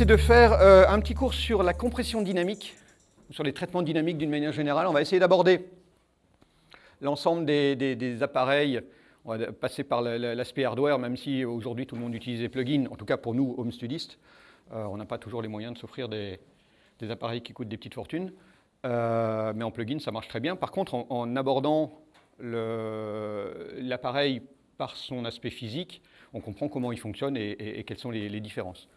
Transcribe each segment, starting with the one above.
C'est de faire euh, un petit cours sur la compression dynamique, sur les traitements dynamiques d'une manière générale. On va essayer d'aborder l'ensemble des, appareils. On va passer par l'aspect hardware, même si aujourd'hui tout le monde utilise des plugins. En tout cas, pour nous, home studistes, euh, on n'a pas toujours les moyens de s'offrir des, appareils qui coûtent des petites fortunes. Euh, mais en plugin, ça marche très bien. Par contre, en, abordant l'appareil par son aspect physique, on comprend comment il fonctionne et, quelles sont les différences.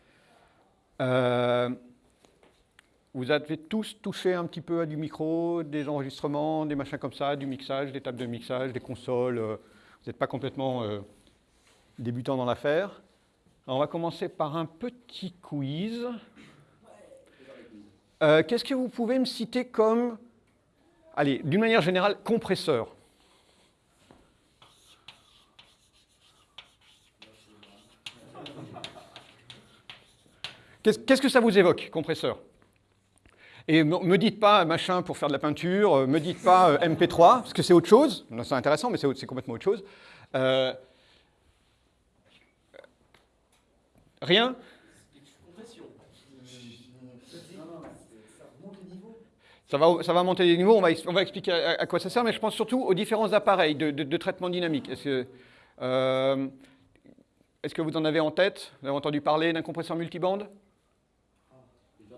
Euh, vous avez tous touché un petit peu à du micro, des enregistrements, des machins comme ça, du mixage, des tables de mixage, des consoles. Euh, vous n'êtes pas complètement euh, débutant dans l'affaire. On va commencer par un petit quiz. Qu'est-ce que vous pouvez me citer comme, allez, d'une manière générale, compresseur? Qu'est-ce que ça vous évoque, compresseur? Et me dites pas machin pour faire de la peinture, euh, me dites pas euh, MP3, parce que c'est autre chose. C'est intéressant, mais c'est complètement autre chose. Euh, rien? Ça va, ça va, monter les niveaux, on va, expliquer à, quoi ça sert, mais je pense surtout aux différents appareils de, traitement dynamique. Est-ce que, que, vous en avez en tête? Vous avez entendu parler d'un compresseur multibande?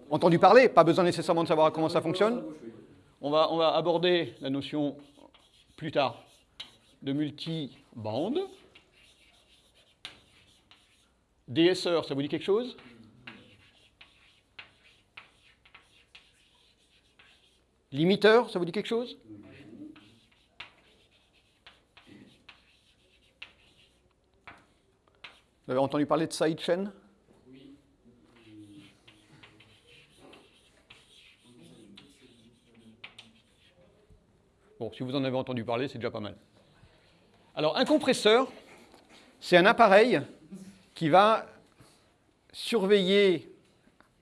Entendu parler, pas besoin nécessairement de savoir comment ça fonctionne. On va, on va aborder la notion plus tard de multi-bande. DSR, ça vous dit quelque chose? Limiteur, ça vous dit quelque chose? Vous avez entendu parler de sidechain? Bon, si vous en avez entendu parler, c'est déjà pas mal. Alors, un compresseur, c'est un appareil qui va surveiller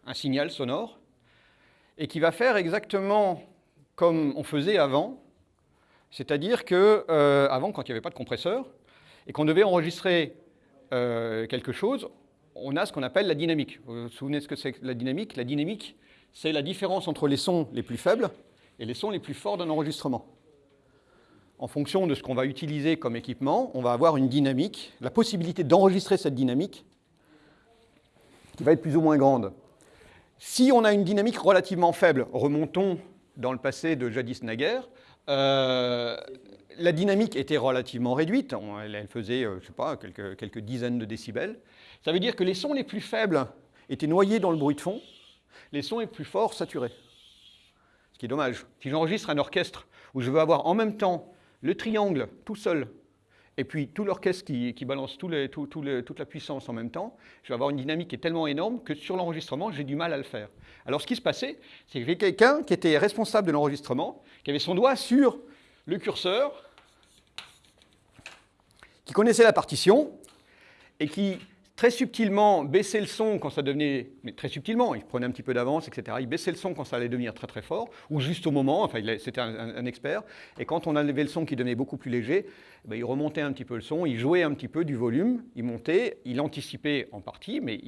un signal sonore et qui va faire exactement comme on faisait avant, c'est-à-dire que euh, avant, quand il n'y avait pas de compresseur, et qu'on devait enregistrer euh, quelque chose, on a ce qu'on appelle la dynamique. Vous vous souvenez de ce que c'est la dynamique? La dynamique, c'est la différence entre les sons les plus faibles et les sons les plus forts d'un enregistrement en fonction de ce qu'on va utiliser comme équipement, on va avoir une dynamique, la possibilité d'enregistrer cette dynamique qui va être plus ou moins grande. Si on a une dynamique relativement faible, remontons dans le passé de jadis naguère, euh, la dynamique était relativement réduite, elle, faisait, euh, je sais pas, quelques, quelques dizaines de décibels. Ça veut dire que les sons les plus faibles étaient noyés dans le bruit de fond, les sons les plus forts saturés. Ce qui est dommage. Si j'enregistre un orchestre où je veux avoir en même temps le triangle tout seul, et puis tout l'orchestre qui, balance toute la puissance en même temps, je vais avoir une dynamique qui est tellement énorme que sur l'enregistrement, j'ai du mal à le faire. Alors ce qui se passait, c'est y avait quelqu'un qui était responsable de l'enregistrement, qui avait son doigt sur le curseur, qui connaissait la partition, et qui très subtilement baisser le son quand ça devenait, mais très subtilement, il prenait un petit peu d'avance, etc. Il baissait le son quand ça allait devenir très très fort, ou juste au moment, enfin c'était un, expert, et quand on enlevait le son qui devenait beaucoup plus léger, eh ben, il remontait un petit peu le son, il jouait un petit peu du volume, il montait, il anticipait en partie, mais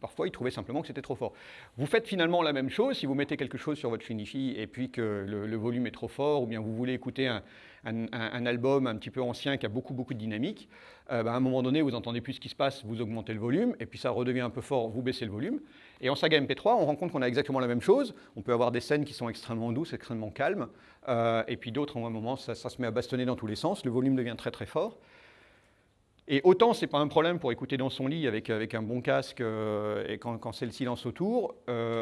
parfois il trouvait simplement que c'était trop fort. Vous faites finalement la même chose si vous mettez quelque chose sur votre Finifi et puis que le, volume est trop fort, ou bien vous voulez écouter un, un, album un petit peu ancien qui a beaucoup beaucoup de dynamique, euh, ben, à un moment donné, vous entendez plus ce qui se passe, vous augmentez le volume, et puis ça redevient un peu fort, vous baissez le volume. Et en saga MP3, on rend compte qu'on a exactement la même chose. On peut avoir des scènes qui sont extrêmement douces, extrêmement calmes, euh, et puis d'autres, en un moment, ça, se met à bastonner dans tous les sens, le volume devient très très fort. Et autant c'est pas un problème pour écouter dans son lit avec, avec un bon casque euh, et quand, c'est le silence autour,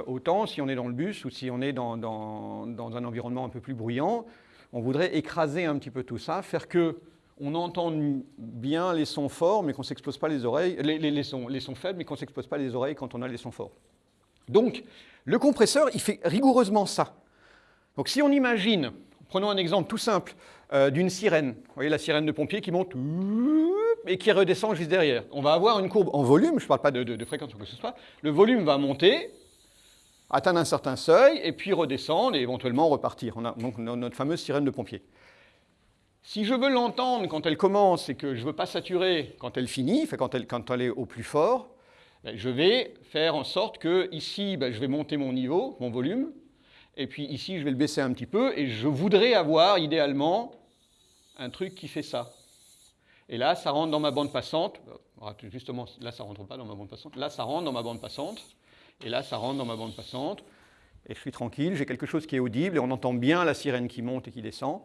autant si on est dans le bus ou si on est dans, dans, dans, un environnement un peu plus bruyant, on voudrait écraser un petit peu tout ça, faire que on entend bien les sons forts, mais qu'on s'expose pas les oreilles, les, sons, les sons faibles, mais qu'on s'expose pas les oreilles quand on a les sons forts. Donc, le compresseur, il fait rigoureusement ça. Donc, si on imagine, prenons un exemple tout simple, euh, d'une sirène, vous voyez la sirène de pompier qui monte et qui redescend juste derrière. On va avoir une courbe en volume, je ne parle pas de, fréquence ou quoi que ce soit, le volume va monter, atteindre un certain seuil, et puis redescendre et éventuellement repartir. On a donc notre fameuse sirène de pompier. Si je veux l'entendre quand elle commence et que je ne veux pas saturer quand elle finit, quand, elle, quand elle est au plus fort, ben, Je vais faire en sorte que ici, ben, je vais monter mon niveau, mon volume, et puis ici, je vais le baisser un petit peu, et je voudrais avoir idéalement un truc qui fait ça. Et là, ça rentre dans ma bande passante. Justement, là, ça ne rentre pas dans ma bande passante. Là, ça rentre dans ma bande passante. Et là, ça rentre dans ma bande passante. Et je suis tranquille, j'ai quelque chose qui est audible, et on entend bien la sirène qui monte et qui descend.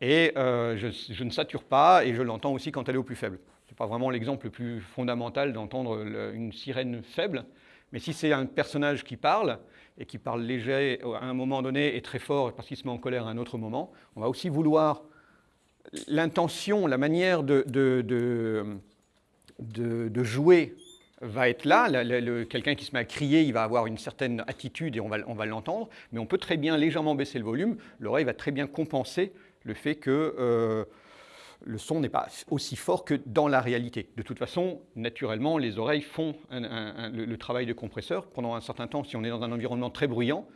Et euh, je, ne sature pas, et je l'entends aussi quand elle est au plus faible. Ce n'est pas vraiment l'exemple le plus fondamental d'entendre une sirène faible, mais si c'est un personnage qui parle, et qui parle léger à un moment donné et très fort parce qu'il se met en colère à un autre moment, on va aussi vouloir l'intention, la manière de, de, jouer va être là. Quelqu'un qui se met à crier, il va avoir une certaine attitude et on va, on va l'entendre, mais on peut très bien légèrement baisser le volume. L'oreille va très bien compenser le fait que euh, le son n'est pas aussi fort que dans la réalité. De toute façon, naturellement, les oreilles font le, travail de compresseur. Pendant un certain temps, si on est dans un environnement très bruyant,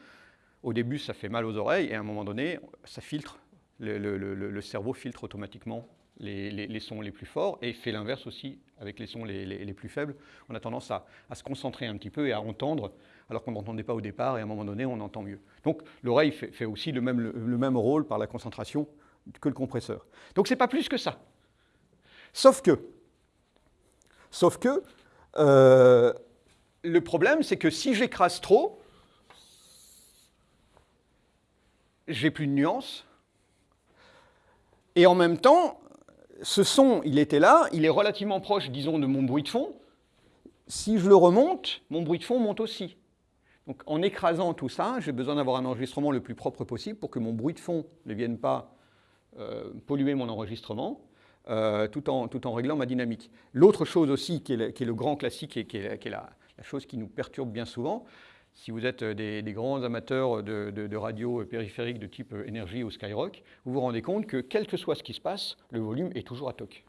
au début, ça fait mal aux oreilles, et à un moment donné, ça filtre, le, cerveau filtre automatiquement les, sons les plus forts, et fait l'inverse aussi avec les sons les, plus faibles. On a tendance à, se concentrer un petit peu et à entendre, alors qu'on n'entendait pas au départ, et à un moment donné, on entend mieux. Donc l'oreille fait, aussi le même, le même rôle par la concentration que le compresseur. Donc c'est pas plus que ça. Sauf que, sauf que, euh, le problème c'est que si j'écrase trop, j'ai plus de nuances, et en même temps, ce son, il était là, il est relativement proche, disons, de mon bruit de fond. Si je le remonte, mon bruit de fond monte aussi. Donc en écrasant tout ça, j'ai besoin d'avoir un enregistrement le plus propre possible pour que mon bruit de fond ne vienne pas euh, polluer mon enregistrement, euh, tout, en, tout, en, réglant ma dynamique. L'autre chose aussi, qui est, le, grand classique et qui est, la, chose qui nous perturbe bien souvent, si vous êtes des, grands amateurs de, radio périphérique de type énergie ou Skyrock, vous vous rendez compte que quel que soit ce qui se passe, le volume est toujours à toc.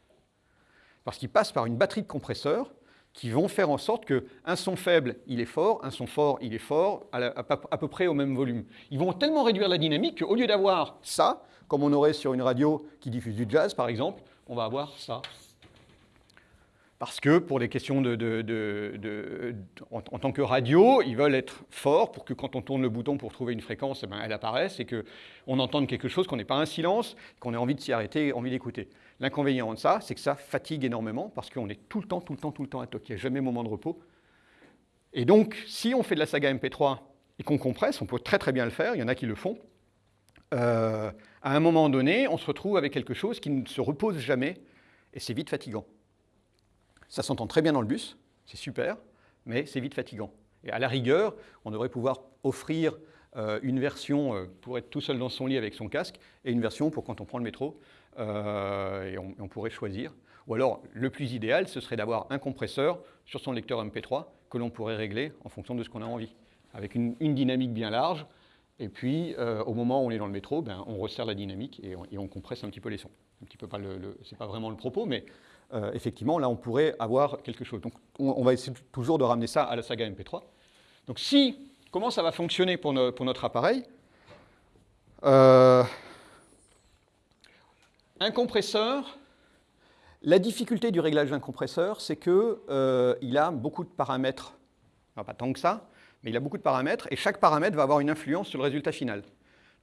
Parce qu'il passe par une batterie de compresseurs qui vont faire en sorte qu'un son faible, il est fort, un son fort, il est fort, à, à peu près au même volume. Ils vont tellement réduire la dynamique qu'au lieu d'avoir ça, comme on aurait sur une radio qui diffuse du jazz, par exemple, on va avoir ça. Parce que pour des questions de, en, tant que radio, ils veulent être forts pour que quand on tourne le bouton pour trouver une fréquence, eh ben, elle apparaisse et qu'on entende quelque chose, qu'on n'ait pas un silence, qu'on ait envie de s'y arrêter, envie d'écouter. L'inconvénient de ça, c'est que ça fatigue énormément parce qu'on est tout le temps, tout le temps, tout le temps à toc. Il n'y a jamais moment de repos. Et donc, si on fait de la saga MP3 et qu'on compresse, on peut très très bien le faire, il y en a qui le font, euh, à un moment donné, on se retrouve avec quelque chose qui ne se repose jamais, et c'est vite fatigant. Ça s'entend très bien dans le bus, c'est super, mais c'est vite fatigant. Et à la rigueur, on devrait pouvoir offrir euh, une version euh, pour être tout seul dans son lit avec son casque, et une version pour quand on prend le métro, et on, pourrait choisir. Ou alors, le plus idéal, ce serait d'avoir un compresseur sur son lecteur MP3 que l'on pourrait régler en fonction de ce qu'on a envie, avec une dynamique bien large, et puis, euh, au moment où on est dans le métro, ben, on resserre la dynamique et on, compresse un petit peu les sons. Un petit peu pas vraiment le propos, mais euh, effectivement, là, on pourrait avoir quelque chose. Donc, on, va essayer toujours de ramener ça à la saga MP3. Donc, si, comment ça va fonctionner pour, notre appareil? Euh, Un compresseur, la difficulté du réglage d'un compresseur, c'est qu'il a beaucoup de paramètres, pas tant que ça, mais il a beaucoup de paramètres, et chaque paramètre va avoir une influence sur le résultat final.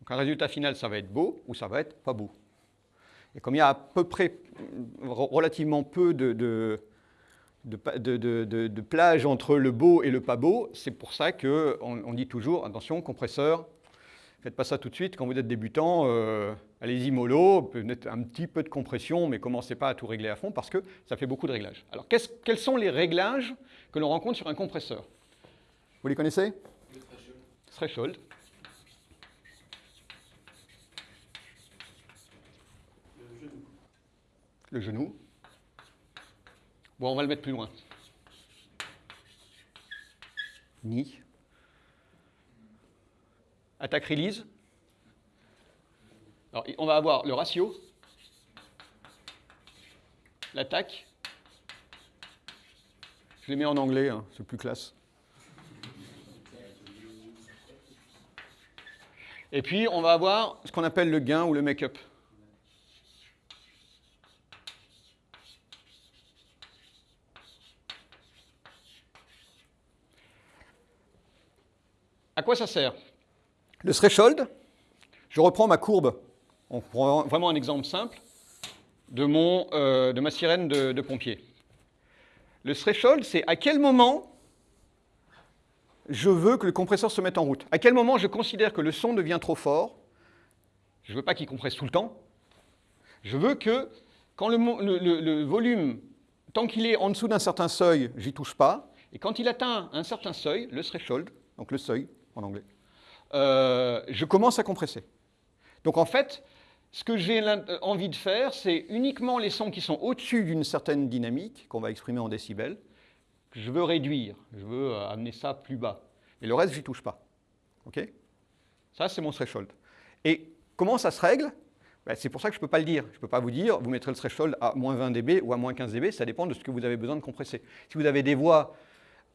Donc un résultat final, ça va être beau ou ça va être pas beau. Et comme il y a à peu près relativement peu de, de, de, plage entre le beau et le pas beau, c'est pour ça qu'on on dit toujours, attention, compresseur, faites pas ça tout de suite, quand vous êtes débutant, euh, allez-y mollo, peut-être un petit peu de compression, mais commencez pas à tout régler à fond, parce que ça fait beaucoup de réglages. Alors quels sont les réglages que l'on rencontre sur un compresseur? Vous les connaissez? Le threshold. Le genou. Bon, on va le mettre plus loin. Ni. Attaque release. Alors, on va avoir le ratio, l'attaque. Je les mets en anglais, hein, c'est plus classe. Et puis, on va avoir ce qu'on appelle le gain ou le make-up. À quoi ça sert Le threshold, je reprends ma courbe, on prend vraiment un exemple simple, de, mon, euh, de ma sirène de, de pompier. Le threshold, c'est à quel moment je veux que le compresseur se mette en route. À quel moment je considère que le son devient trop fort Je ne veux pas qu'il compresse tout le temps. Je veux que quand le, volume, tant qu'il est en dessous d'un certain seuil, j'y touche pas. Et quand il atteint un certain seuil, le threshold, donc le seuil en anglais, euh, je commence à compresser. Donc en fait, ce que j'ai envie de faire, c'est uniquement les sons qui sont au-dessus d'une certaine dynamique, qu'on va exprimer en décibels, que je veux réduire, je veux euh, amener ça plus bas. Et le reste, je n'y touche pas. OK? Ça, c'est mon threshold. Et comment ça se règle? Ben, C'est pour ça que je ne peux pas le dire. Je ne peux pas vous dire, vous mettrez le threshold à moins 20 dB ou à moins 15 dB, ça dépend de ce que vous avez besoin de compresser. Si vous avez des voix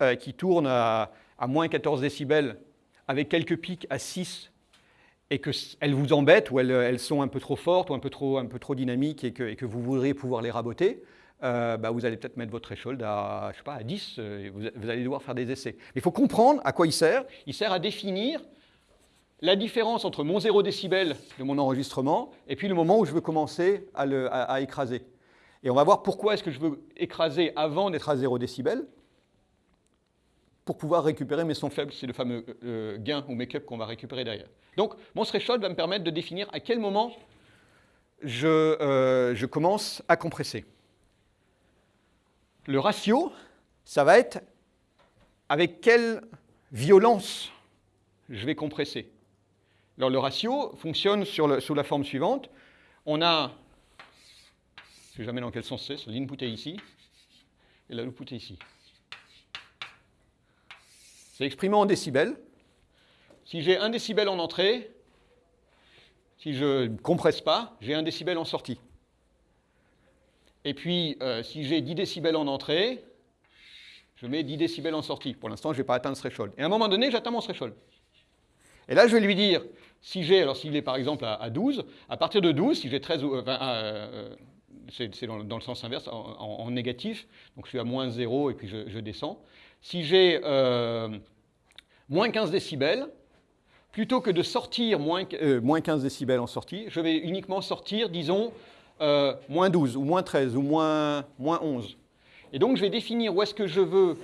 euh, qui tournent à, moins 14 décibels avec quelques pics à 6 et qu'elles vous embêtent ou elles, sont un peu trop fortes ou un peu trop, un peu trop dynamiques et que, et vous voudriez pouvoir les raboter, euh, bah, vous allez peut-être mettre votre threshold à, je sais pas, à 10, euh, vous, allez devoir faire des essais. Mais il faut comprendre à quoi il sert. Il sert à définir la différence entre mon 0 décibel de mon enregistrement et puis le moment où je veux commencer à, écraser. Et on va voir pourquoi est-ce que je veux écraser avant d'être à 0 décibel pour pouvoir récupérer mes sons faibles. C'est le fameux euh, gain ou make-up qu'on va récupérer derrière. Donc mon threshold va me permettre de définir à quel moment je commence à compresser. Le ratio, ça va être avec quelle violence je vais compresser. Alors le ratio fonctionne sous la forme suivante. On a, je ne sais jamais dans quel sens c'est, l'input est ici, et l'output est ici. C'est exprimé en décibels. Si j'ai un décibel en entrée, si je ne compresse pas, j'ai un décibel en sortie. Et puis, euh, si j'ai 10 décibels en entrée, je mets 10 décibels en sortie. Pour l'instant, je n'ai pas atteint le threshold. Et à un moment donné, j'atteins mon threshold. Et là, je vais lui dire, si j'ai, alors s'il est par exemple à, 12, à partir de 12, si j'ai 13 ou... Euh, c'est dans, le sens inverse, en, négatif, donc je suis à moins 0 et puis je, descends. Si j'ai euh, moins 15 décibels, plutôt que de sortir moins, moins 15 décibels en sortie, je vais uniquement sortir, disons, euh, moins 12 ou moins 13 ou moins, moins 11. Et donc je vais définir où est-ce que je veux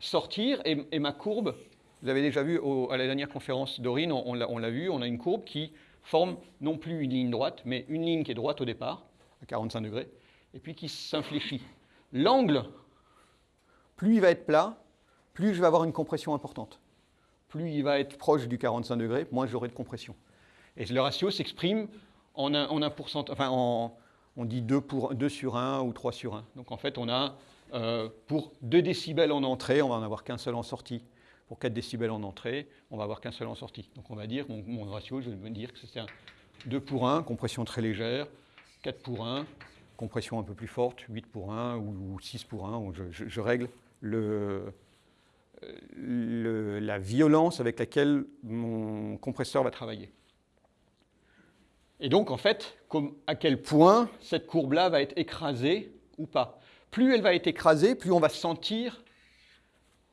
sortir et, ma courbe, vous avez déjà vu à la dernière conférence d'Aurine, on, on l'a vu, on a une courbe qui forme non plus une ligne droite, mais une ligne qui est droite au départ, à 45 degrés, et puis qui s'infléchit. L'angle, plus il va être plat, plus je vais avoir une compression importante. Plus il va être proche du 45 degrés, moins j'aurai de compression. Et le ratio s'exprime a, on pourcentage, enfin on dit 2, pour, 2 sur 1 ou 3 sur 1. Donc en fait, on a euh, pour 2 décibels en entrée, on va en avoir qu'un seul en sortie. Pour 4 décibels en entrée, on va avoir qu'un seul en sortie. Donc on va dire, mon, ratio, je vais dire que c'est un 2 pour 1, compression très légère, 4 pour 1, compression un peu plus forte, 8 pour 1 ou, 6 pour 1. Je, règle la violence avec laquelle mon compresseur va travailler. Et donc, en fait, à quel point cette courbe-là va être écrasée ou pas. Plus elle va être écrasée, plus on va sentir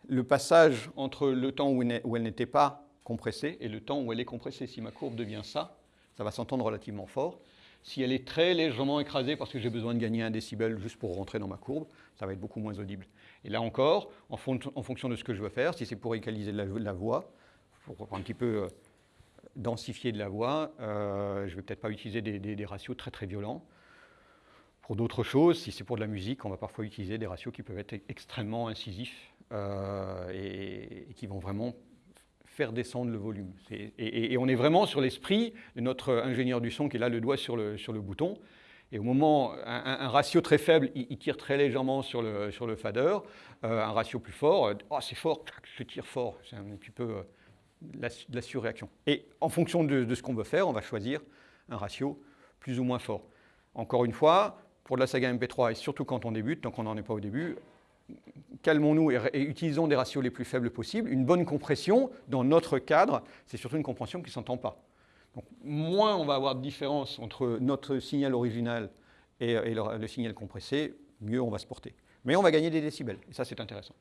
le passage entre le temps où elle n'était pas compressée et le temps où elle est compressée. Si ma courbe devient ça, ça va s'entendre relativement fort. Si elle est très légèrement écrasée parce que j'ai besoin de gagner un décibel juste pour rentrer dans ma courbe, ça va être beaucoup moins audible. Et là encore, en, fonction de ce que je veux faire, si c'est pour égaliser la, voix, pour un petit peu euh, densifier de la voix, euh, je ne vais peut-être pas utiliser des, ratios très très violents. Pour d'autres choses, si c'est pour de la musique, on va parfois utiliser des ratios qui peuvent être extrêmement incisifs euh, et, qui vont vraiment faire descendre le volume. Et, on est vraiment sur l'esprit de notre ingénieur du son qui est là le doigt sur le bouton. Et au moment, un, ratio très faible, il, tire très légèrement sur le, sur le fader. Euh, un ratio plus fort, oh, c'est fort, je tire fort. C'est un petit peu la, la surréaction. Et en fonction de, ce qu'on veut faire, on va choisir un ratio plus ou moins fort. Encore une fois, pour de la saga MP3, et surtout quand on débute, donc on n'en est pas au début, calmons-nous et, utilisons des ratios les plus faibles possibles. Une bonne compression, dans notre cadre, c'est surtout une compression qui ne s'entend pas. Moins on va avoir de différence entre notre signal original et, le, signal compressé, mieux on va se porter. Mais on va gagner des décibels, et ça c'est intéressant.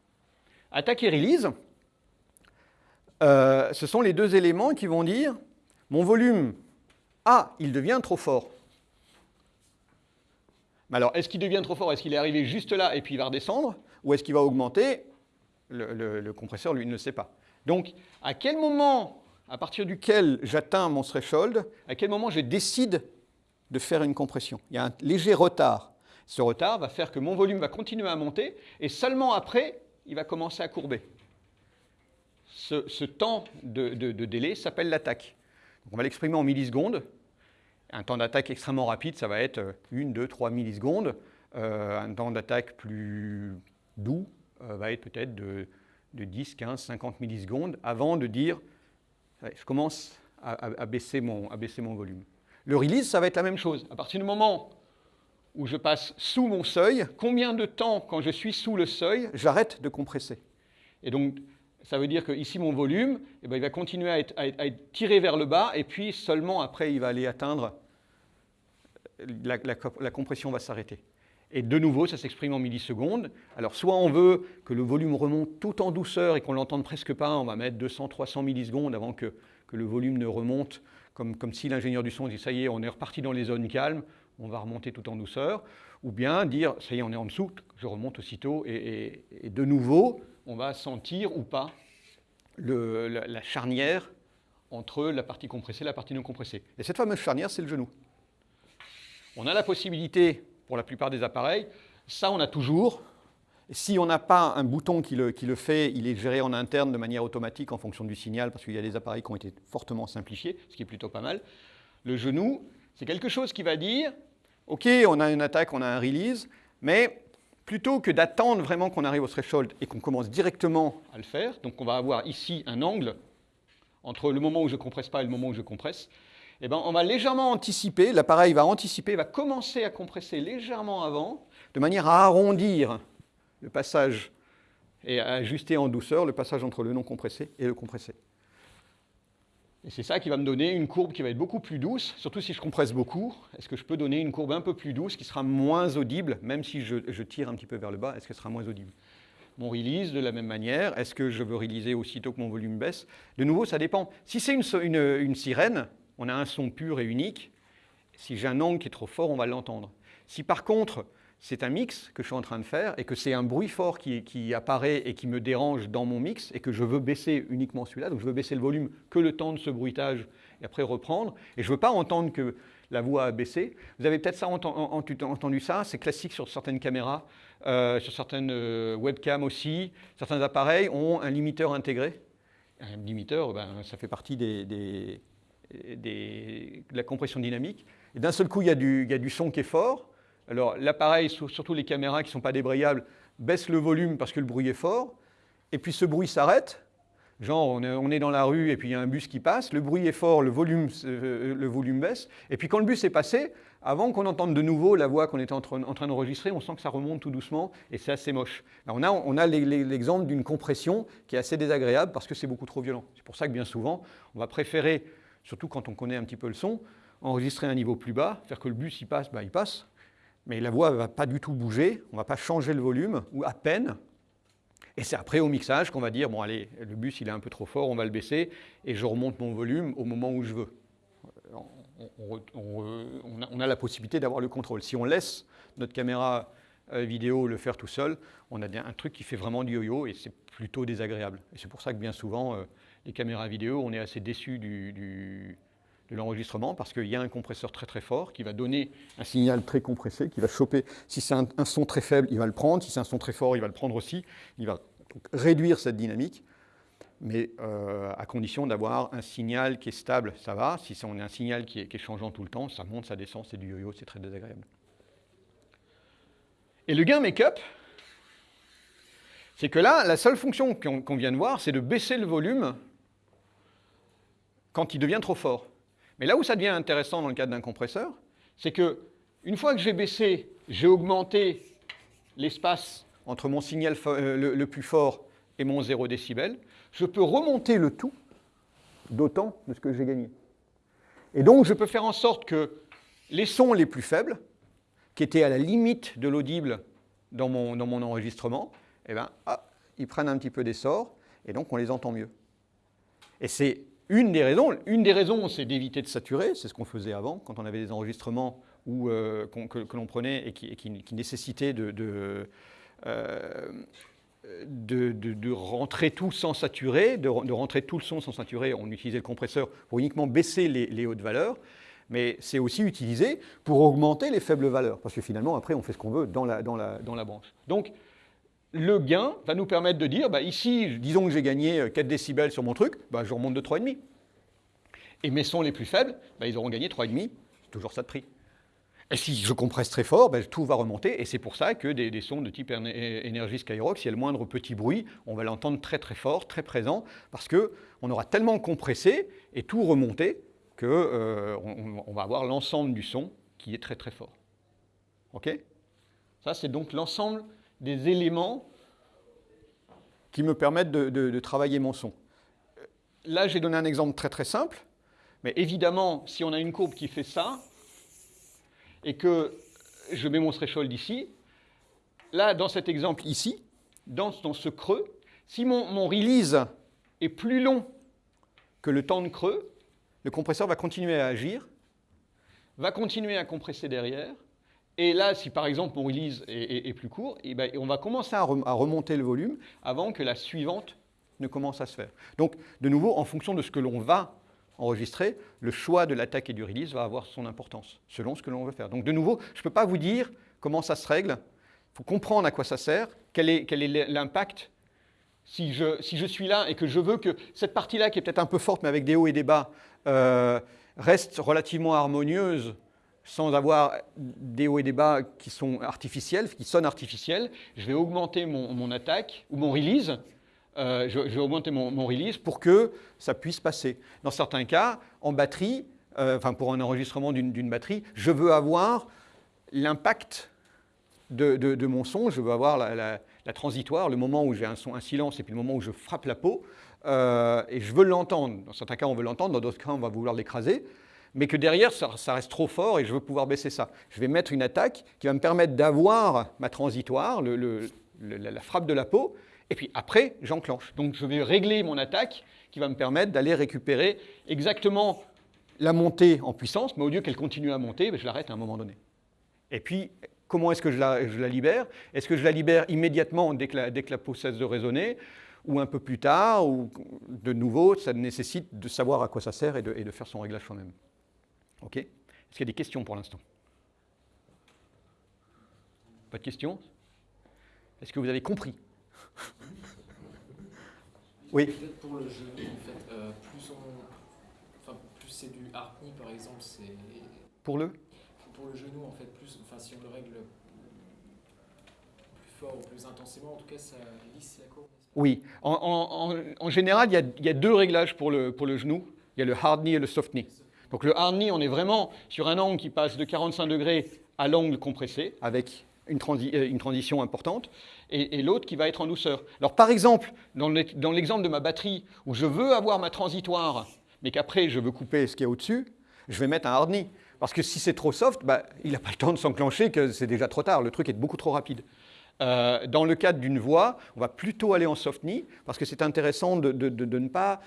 Attaque et release, euh, ce sont les deux éléments qui vont dire mon volume, ah, il devient trop fort. Alors, est-ce qu'il devient trop fort? Est-ce qu'il est arrivé juste là et puis il va redescendre? Ou est-ce qu'il va augmenter? Le, le, compresseur, lui, ne le sait pas. Donc, à quel moment, à partir duquel j'atteins mon threshold, à quel moment je décide de faire une compression Il y a un léger retard. Ce retard va faire que mon volume va continuer à monter et seulement après, il va commencer à courber. Ce, temps de, délai s'appelle l'attaque. On va l'exprimer en millisecondes. Un temps d'attaque extrêmement rapide, ça va être 1, 2, 3 millisecondes. Euh, un temps d'attaque plus doux euh, va être peut-être de, 10, 15, 50 millisecondes avant de dire je commence à, baisser mon, volume. Le release, ça va être la même chose. À partir du moment où je passe sous mon seuil, combien de temps, quand je suis sous le seuil, j'arrête de compresser? Et donc, ça veut dire que ici, mon volume, eh ben, il va continuer à être, tiré vers le bas, et puis seulement après, il va aller atteindre, la compression va s'arrêter. Et de nouveau, ça s'exprime en millisecondes. Alors, soit on veut que le volume remonte tout en douceur et qu'on l'entende presque pas, on va mettre 200, 300 millisecondes avant que, que le volume ne remonte, comme, comme si l'ingénieur du son dit, ça y est, on est reparti dans les zones calmes, on va remonter tout en douceur, ou bien dire, ça y est, on est en dessous, je remonte aussitôt, et, de nouveau, on va sentir ou pas la, charnière entre la partie compressée et la partie non compressée. Et cette fameuse charnière, c'est le genou. On a la possibilité, pour la plupart des appareils, ça on a toujours. Si on n'a pas un bouton qui le, fait, il est géré en interne de manière automatique en fonction du signal, parce qu'il y a des appareils qui ont été fortement simplifiés, ce qui est plutôt pas mal. Le genou, c'est quelque chose qui va dire, OK, on a une attaque, on a un release, mais plutôt que d'attendre vraiment qu'on arrive au threshold et qu'on commence directement à le faire, donc on va avoir ici un angle entre le moment où je ne compresse pas et le moment où je compresse, eh ben, on va légèrement anticiper, l'appareil va anticiper, va commencer à compresser légèrement avant, de manière à arrondir le passage et à ajuster en douceur le passage entre le non compressé et le compressé. Et c'est ça qui va me donner une courbe qui va être beaucoup plus douce, surtout si je compresse beaucoup. Est-ce que je peux donner une courbe un peu plus douce qui sera moins audible, même si je, tire un petit peu vers le bas, est-ce qu'elle sera moins audible? Mon release, de la même manière, est-ce que je veux releaser aussitôt que mon volume baisse? De nouveau, ça dépend. Si c'est une, une sirène, on a un son pur et unique. Si j'ai un angle qui est trop fort, on va l'entendre. Si par contre, c'est un mix que je suis en train de faire et que c'est un bruit fort qui, apparaît et qui me dérange dans mon mix et que je veux baisser uniquement celui-là, donc je veux baisser le volume que le temps de ce bruitage et après reprendre, et je ne veux pas entendre que la voix a baissé. Vous avez peut-être entendu ça, c'est classique sur certaines caméras, euh, sur certaines euh, webcams aussi. Certains appareils ont un limiteur intégré. Un limiteur, ben, ça fait partie des, de la compression dynamique. Et d'un seul coup, il y, a du, il y a du son qui est fort, alors l'appareil, surtout les caméras qui ne sont pas débrayables, baisse le volume parce que le bruit est fort, et puis ce bruit s'arrête, genre on est, dans la rue et puis il y a un bus qui passe, le bruit est fort, le volume, euh, le volume baisse, et puis quand le bus est passé, avant qu'on entende de nouveau la voix qu'on était en train, d'enregistrer, on sent que ça remonte tout doucement et c'est assez moche. on a, on a l'exemple d'une compression qui est assez désagréable parce que c'est beaucoup trop violent. C'est pour ça que bien souvent, on va préférer, surtout quand on connaît un petit peu le son, enregistrer un niveau plus bas, faire que le bus il passe, bah, il passe, mais la voix ne va pas du tout bouger, on ne va pas changer le volume, ou à peine. Et c'est après au mixage qu'on va dire, bon allez, le bus il est un peu trop fort, on va le baisser, et je remonte mon volume au moment où je veux. On, a, la possibilité d'avoir le contrôle. Si on laisse notre caméra euh, vidéo le faire tout seul, on a un truc qui fait vraiment du yo-yo, et c'est plutôt désagréable. Et c'est pour ça que bien souvent, euh, les caméras vidéo, on est assez déçu de l'enregistrement parce qu'il y a un compresseur très très fort qui va donner un signal très compressé, qui va choper, si c'est un, son très faible, il va le prendre, si c'est un son très fort, il va le prendre aussi, il va réduire cette dynamique, mais euh, à condition d'avoir un signal qui est stable, ça va, si on a un signal qui est, changeant tout le temps, ça monte, ça descend, c'est du yo-yo, c'est très désagréable. Et le gain make-up, c'est que là, la seule fonction qu'on vient de voir, c'est de baisser le volume quand il devient trop fort. Mais là où ça devient intéressant dans le cadre d'un compresseur, c'est que une fois que j'ai baissé, j'ai augmenté l'espace entre mon signal euh, le, plus fort et mon 0 décibel, je peux remonter le tout d'autant de ce que j'ai gagné. Et donc, je peux faire en sorte que les sons les plus faibles, qui étaient à la limite de l'audible dans mon, enregistrement, eh ben, ils prennent un petit peu d'essor, et donc on les entend mieux. Et c'est une des raisons. Une des raisons, c'est d'éviter de saturer. C'est ce qu'on faisait avant, quand on avait des enregistrements où, euh, que, l'on prenait et qui, nécessitaient euh, de, rentrer tout sans saturer, de, rentrer tout le son sans saturer. On utilisait le compresseur pour uniquement baisser les, hautes valeurs. Mais c'est aussi utilisé pour augmenter les faibles valeurs. Parce que finalement, après, on fait ce qu'on veut dans la, dans, la, dans la branche. Donc, le gain va nous permettre de dire, bah, ici, disons que j'ai gagné 4 décibels sur mon truc, bah, je remonte de 3,5. Et mes sons les plus faibles, bah, ils auront gagné 3,5, c'est toujours ça de prix. Et si je compresse très fort, bah, tout va remonter, et c'est pour ça que des, sons de type énergie Skyrock, s'il y a le moindre petit bruit, on va l'entendre très très fort, très présent, parce qu'on aura tellement compressé et tout remonté qu'on euh, on va avoir l'ensemble du son qui est très très fort. OK? Ça, c'est donc l'ensemble des éléments qui me permettent de, travailler mon son. Là, j'ai donné un exemple très très simple, mais évidemment, si on a une courbe qui fait ça, et que je mets mon threshold ici, là, dans cet exemple ici, dans, ce creux, si mon release est plus long que le temps de creux, le compresseur va continuer à agir, va continuer à compresser derrière, et là, si par exemple mon release est, plus court, eh ben, on va commencer à, remonter le volume avant que la suivante ne commence à se faire. Donc, de nouveau, en fonction de ce que l'on va enregistrer, le choix de l'attaque et du release va avoir son importance, selon ce que l'on veut faire. Donc, de nouveau, je ne peux pas vous dire comment ça se règle. Il faut comprendre à quoi ça sert, quel est l'impact. Si je, si je, suis là et que je veux que cette partie-là, qui est peut-être un peu forte, mais avec des hauts et des bas, euh, reste relativement harmonieuse sans avoir des hauts et des bas qui sont artificiels, qui sonnent artificiels, je vais augmenter mon, attaque ou mon release, euh, je, vais augmenter mon, release pour que ça puisse passer. Dans certains cas, en batterie, euh, pour un enregistrement d'une batterie, je veux avoir l'impact de, mon son, je veux avoir la, transitoire, le moment où j'ai un son, un silence, et puis le moment où je frappe la peau, euh, et je veux l'entendre. Dans certains cas, on veut l'entendre, dans d'autres cas, on va vouloir l'écraser mais que derrière, ça, reste trop fort et je veux pouvoir baisser ça. Je vais mettre une attaque qui va me permettre d'avoir ma transitoire, la frappe de la peau, et puis après, j'enclenche. Donc je vais régler mon attaque qui va me permettre d'aller récupérer exactement la montée en puissance, mais au lieu qu'elle continue à monter, ben, je l'arrête à un moment donné. Et puis, comment est-ce que je la, libère? Est-ce que je la libère immédiatement dès que la, peau cesse de résonner? Ou un peu plus tard, ou de nouveau, ça nécessite de savoir à quoi ça sert et de, et de faire son réglage soi-même. OK Est-ce qu'il y a des questions pour l'instant? Pas de questions? Est-ce que vous avez compris? Oui Peut-être pour le genou, en fait, euh, plus, enfin, plus c'est du harmony, par exemple, c'est... Pour le? Pour le genou, en fait, plus, enfin, si on le règle plus fort ou plus intensément, en tout cas, ça lisse la courbe. Oui. En, en, général, il y, a, il y, a, deux réglages pour le, pour le genou. Il y a le hard knee et le soft knee. Donc le hard knee, on est vraiment sur un angle qui passe de 45 degrés à l'angle compressé, avec une, euh, transition importante, et, l'autre qui va être en douceur. Alors par exemple, dans l'exemple de ma batterie, où je veux avoir ma transitoire, mais qu'après je veux couper ce qui est au-dessus, je vais mettre un hard knee. Parce que si c'est trop soft, bah, il n'a pas le temps de s'enclencher, que c'est déjà trop tard, le truc est beaucoup trop rapide. Euh, dans le cadre d'une voix, on va plutôt aller en soft knee, parce que c'est intéressant de, ne pas,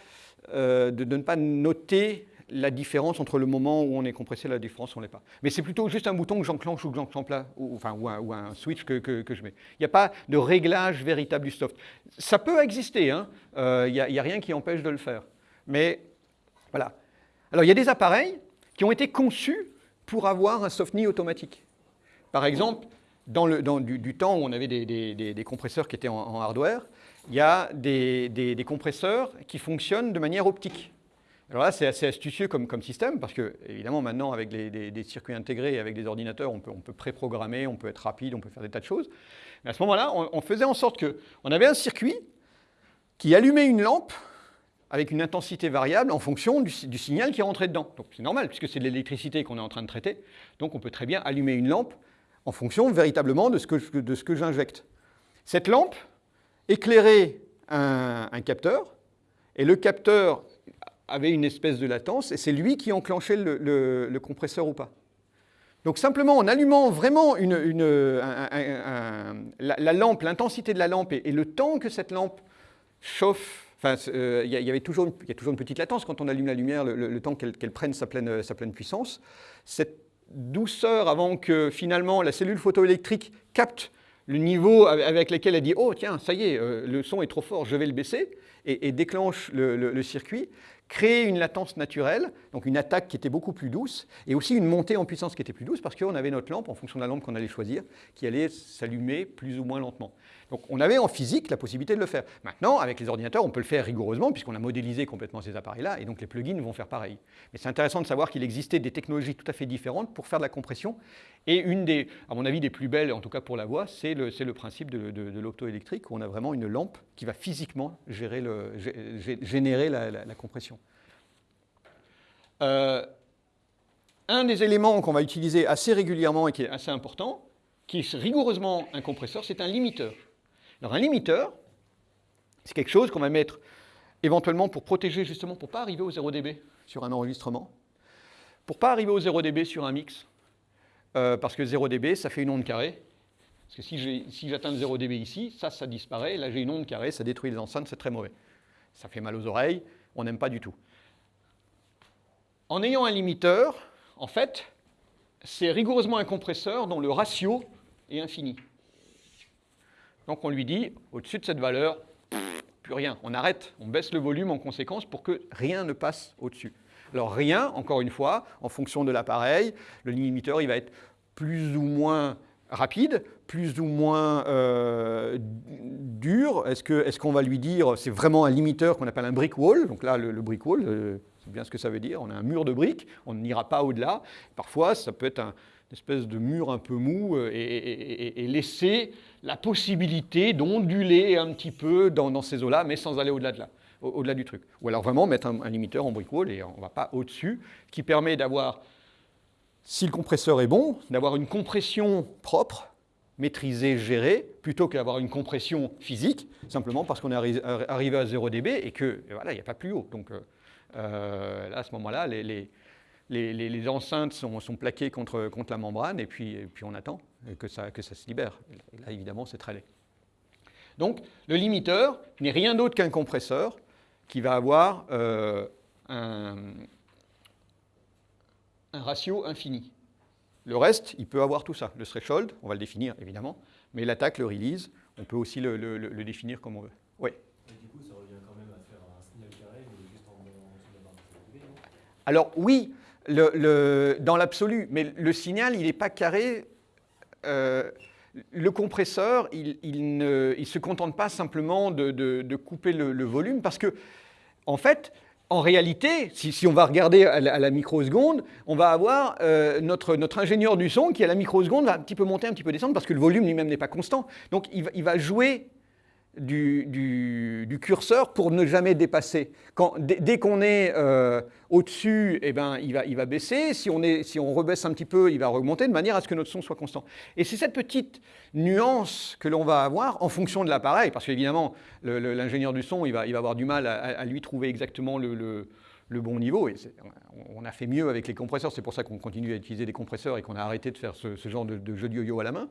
euh, de, ne pas noter la différence entre le moment où on est compressé et la différence où on n'est pas. Mais c'est plutôt juste un bouton que j'enclenche ou que j'enclenche là, ou, enfin, ou un, switch que, je mets. Il n'y a pas de réglage véritable du soft. Ça peut exister, hein. euh, il n'y a, rien qui empêche de le faire. Mais voilà. Alors il y a des appareils qui ont été conçus pour avoir un soft knee automatique. Par exemple, dans, le, dans du, temps où on avait des, compresseurs qui étaient en, hardware, il y a des compresseurs qui fonctionnent de manière optique. Alors là, c'est assez astucieux comme, système, parce que, évidemment, maintenant, avec des circuits intégrés et avec des ordinateurs, on peut, on préprogrammer, on peut être rapide, on peut faire des tas de choses. Mais à ce moment-là, on, faisait en sorte qu'on avait un circuit qui allumait une lampe avec une intensité variable en fonction du, signal qui rentrait dedans. Donc c'est normal, puisque c'est de l'électricité qu'on est en train de traiter. Donc on peut très bien allumer une lampe en fonction véritablement de ce que, que j'injecte. Cette lampe éclairait un capteur, et le capteur avait une espèce de latence, et c'est lui qui enclenchait le, compresseur ou pas. Donc simplement en allumant vraiment la, lampe, l'intensité de la lampe et, le temps que cette lampe chauffe Enfin, euh, il y, a toujours une petite latence quand on allume la lumière, le, temps qu'elle prenne sa pleine, sa pleine puissance. Cette douceur avant que finalement la cellule photoélectrique capte le niveau avec lequel elle dit « Oh tiens, ça y est, euh, le son est trop fort, je vais le baisser », et, déclenche le, circuit, créer une latence naturelle, donc une attaque qui était beaucoup plus douce, et aussi une montée en puissance qui était plus douce, parce qu'on avait notre lampe, en fonction de la lampe qu'on allait choisir, qui allait s'allumer plus ou moins lentement. Donc on avait en physique la possibilité de le faire. Maintenant, avec les ordinateurs, on peut le faire rigoureusement puisqu'on a modélisé complètement ces appareils-là et donc les plugins vont faire pareil. Mais c'est intéressant de savoir qu'il existait des technologies tout à fait différentes pour faire de la compression. Et une des, à mon avis, des plus belles, en tout cas pour la voix, c'est le, principe de, l'optoélectrique où on a vraiment une lampe qui va physiquement générer la, compression. Euh, un des éléments qu'on va utiliser assez régulièrement et qui est assez important, qui est rigoureusement un compresseur, c'est un limiteur. Alors un limiteur, c'est quelque chose qu'on va mettre éventuellement pour protéger justement, pour ne pas arriver au 0 dB sur un enregistrement, pour ne pas arriver au 0 dB sur un mix, euh, parce que 0 dB, ça fait une onde carrée. Parce que si j'atteins le 0 dB ici, ça, ça disparaît. Là, j'ai une onde carrée, ça détruit les enceintes, c'est très mauvais. Ça fait mal aux oreilles, on n'aime pas du tout. En ayant un limiteur, en fait, c'est rigoureusement un compresseur dont le ratio est infini. Donc on lui dit, au-dessus de cette valeur, plus rien. On arrête, on baisse le volume en conséquence pour que rien ne passe au-dessus. Alors rien, encore une fois, en fonction de l'appareil, le limiteur il va être plus ou moins rapide, plus ou moins euh, dur. Est-ce qu'on va lui dire, c'est vraiment un limiteur qu'on appelle un brick wall, donc là le, brick wall, euh, c'est bien ce que ça veut dire, on a un mur de briques, on n'ira pas au-delà. Parfois ça peut être un, espèce de mur un peu mou euh, et, laisser la possibilité d'onduler un petit peu dans, ces eaux-là, mais sans aller au-delà de là, au-delà du truc. Ou alors vraiment mettre un, limiteur en brick wall et on ne va pas au-dessus, qui permet d'avoir, si le compresseur est bon, d'avoir une compression propre, maîtrisée, gérée, plutôt qu'avoir une compression physique, simplement parce qu'on est arrivé à 0 dB et que voilà, il n'y a pas plus haut. Donc euh, euh, là, à ce moment-là, les, enceintes sont, plaquées contre, la membrane et puis, on attend que ça, se libère. Et là, évidemment, c'est très laid. Donc, le limiteur n'est rien d'autre qu'un compresseur qui va avoir euh, un, ratio infini. Le reste, il peut avoir tout ça. Le threshold, on va le définir évidemment, mais l'attaque, le release, on peut aussi le, définir comme on veut. Oui. du coup, ça revient quand même à faire un signal carré, juste en, Alors oui, dans l'absolu, mais le signal, il n'est pas carré. Euh, le compresseur, il, ne se contente pas simplement de, couper le, volume, parce que, en fait, en réalité, si, on va regarder à la, microseconde, on va avoir euh, notre, notre, ingénieur du son qui, à la microseconde, va un petit peu monter, un petit peu descendre, parce que le volume lui-même n'est pas constant. Donc, il va jouer du, curseur pour ne jamais dépasser. Dès, qu'on est euh, au-dessus, eh ben, il, va, il va baisser. Si on, est, si on rebaisse un petit peu, il va augmenter de manière à ce que notre son soit constant. Et c'est cette petite nuance que l'on va avoir en fonction de l'appareil, parce qu'évidemment, l'ingénieur du son, il va, il va avoir du mal à, lui trouver exactement le, bon niveau. Et on a fait mieux avec les compresseurs, c'est pour ça qu'on continue à utiliser des compresseurs et qu'on a arrêté de faire ce, genre de, jeu de yo-yo à la main.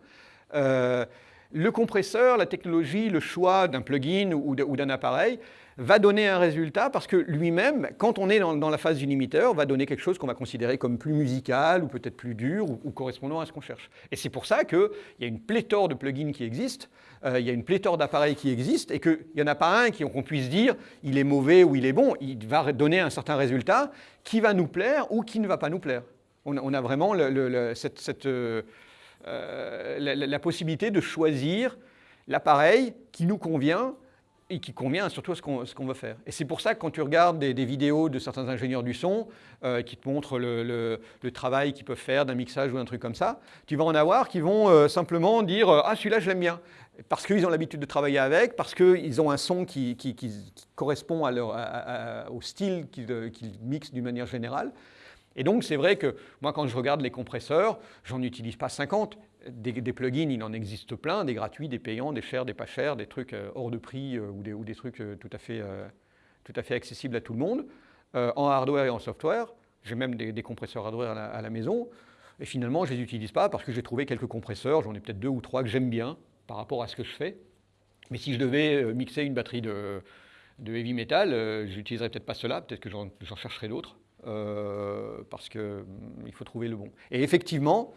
Euh, le compresseur, la technologie, le choix d'un plugin ou d'un appareil va donner un résultat parce que lui-même, quand on est dans, la phase du limiteur, va donner quelque chose qu'on va considérer comme plus musical ou peut-être plus dur ou, correspondant à ce qu'on cherche. Et c'est pour ça qu'il y a une pléthore de plugins qui existent, euh, il y a une pléthore d'appareils qui existent et qu'il n'y en a pas un qu'on puisse dire il est mauvais ou il est bon, il va donner un certain résultat qui va nous plaire ou qui ne va pas nous plaire. On, a vraiment cette... Euh, euh, la, possibilité de choisir l'appareil qui nous convient et qui convient surtout à ce qu'on veut faire. Et c'est pour ça que quand tu regardes des, vidéos de certains ingénieurs du son euh, qui te montrent le, travail qu'ils peuvent faire d'un mixage ou d'un truc comme ça, tu vas en avoir qui vont euh, simplement dire « Ah, celui-là, je l'aime bien ». Parce qu'ils ont l'habitude de travailler avec, parce qu'ils ont un son qui, correspond à leur, au style qu'ils mixent d'une manière générale. Et donc, c'est vrai que moi, quand je regarde les compresseurs, j'en utilise pas 50. Des, plugins, il en existe plein, des gratuits, des payants, des chers, des pas chers, des trucs euh, hors de prix euh, ou, des, trucs euh, tout à, fait, tout à fait accessibles à tout le monde. en hardware et en software, j'ai même des, compresseurs hardware à la, maison. Et finalement, je ne les utilise pas parce que j'ai trouvé quelques compresseurs, j'en ai peut-être deux ou trois que j'aime bien par rapport à ce que je fais. Mais si je devais mixer une batterie de, heavy metal, euh, j'utiliserai peut-être pas cela, peut-être que j'en chercherai d'autres, euh, parce qu'il hum, faut trouver le bon. Et effectivement,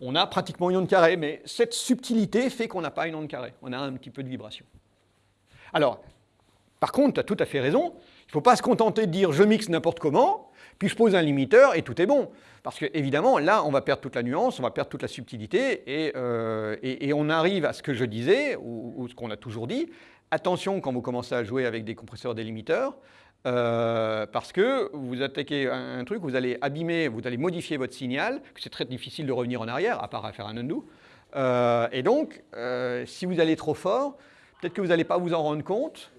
on a pratiquement une onde carrée, mais cette subtilité fait qu'on n'a pas une onde carrée, on a un petit peu de vibration. Alors, par contre, tu as tout à fait raison, il ne faut pas se contenter de dire je mixe n'importe comment, puis je pose un limiteur et tout est bon. Parce que évidemment, là, on va perdre toute la nuance, on va perdre toute la subtilité, et, euh, on arrive à ce que je disais, ou, ce qu'on a toujours dit, attention quand vous commencez à jouer avec des compresseurs délimiteurs, euh, parce que vous attaquez un, truc, vous allez abîmer, vous allez modifier votre signal, que c'est très difficile de revenir en arrière, à part à faire un undo. Euh, et donc, si vous allez trop fort, peut-être que vous n'allez pas vous en rendre compte.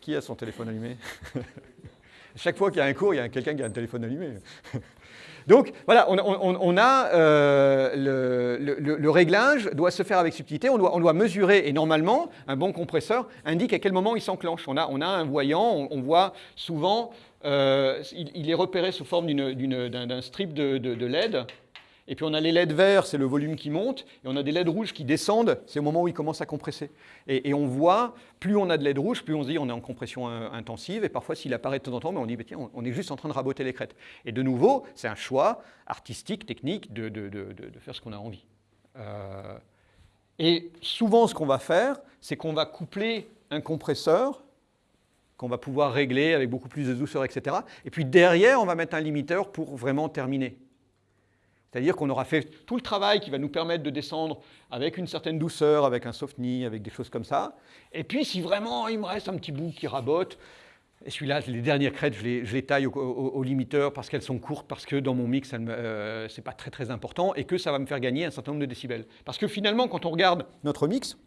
qui a son téléphone allumé? Chaque fois qu'il y a un cours, il y a quelqu'un qui a un téléphone allumé. Donc voilà, on, a euh, le, réglage doit se faire avec subtilité, on doit, mesurer et normalement un bon compresseur indique à quel moment il s'enclenche. On a, un voyant, on, voit souvent, euh, il, est repéré sous forme d'un strip de LED et puis on a les LED verts, c'est le volume qui monte, et on a des LED rouges qui descendent, c'est au moment où ils commencent à compresser. Et, on voit, plus on a de LED rouges, plus on se dit on est en compression intensive, et parfois s'il apparaît de temps en temps, on dit tiens, on est juste en train de raboter les crêtes. Et de nouveau, c'est un choix artistique, technique, de, faire ce qu'on a envie. Euh, et souvent, ce qu'on va faire, c'est qu'on va coupler un compresseur qu'on va pouvoir régler avec beaucoup plus de douceur, etc. Et puis derrière, on va mettre un limiteur pour vraiment terminer. C'est-à-dire qu'on aura fait tout le travail qui va nous permettre de descendre avec une certaine douceur, avec un soft knee, avec des choses comme ça. Et puis si vraiment il me reste un petit bout qui rabote, et celui-là, les dernières crêtes, je les, taille au, limiteur parce qu'elles sont courtes, parce que dans mon mix, ce euh, pas très très important, et que ça va me faire gagner un certain nombre de décibels. Parce que finalement, quand on regarde notre mix,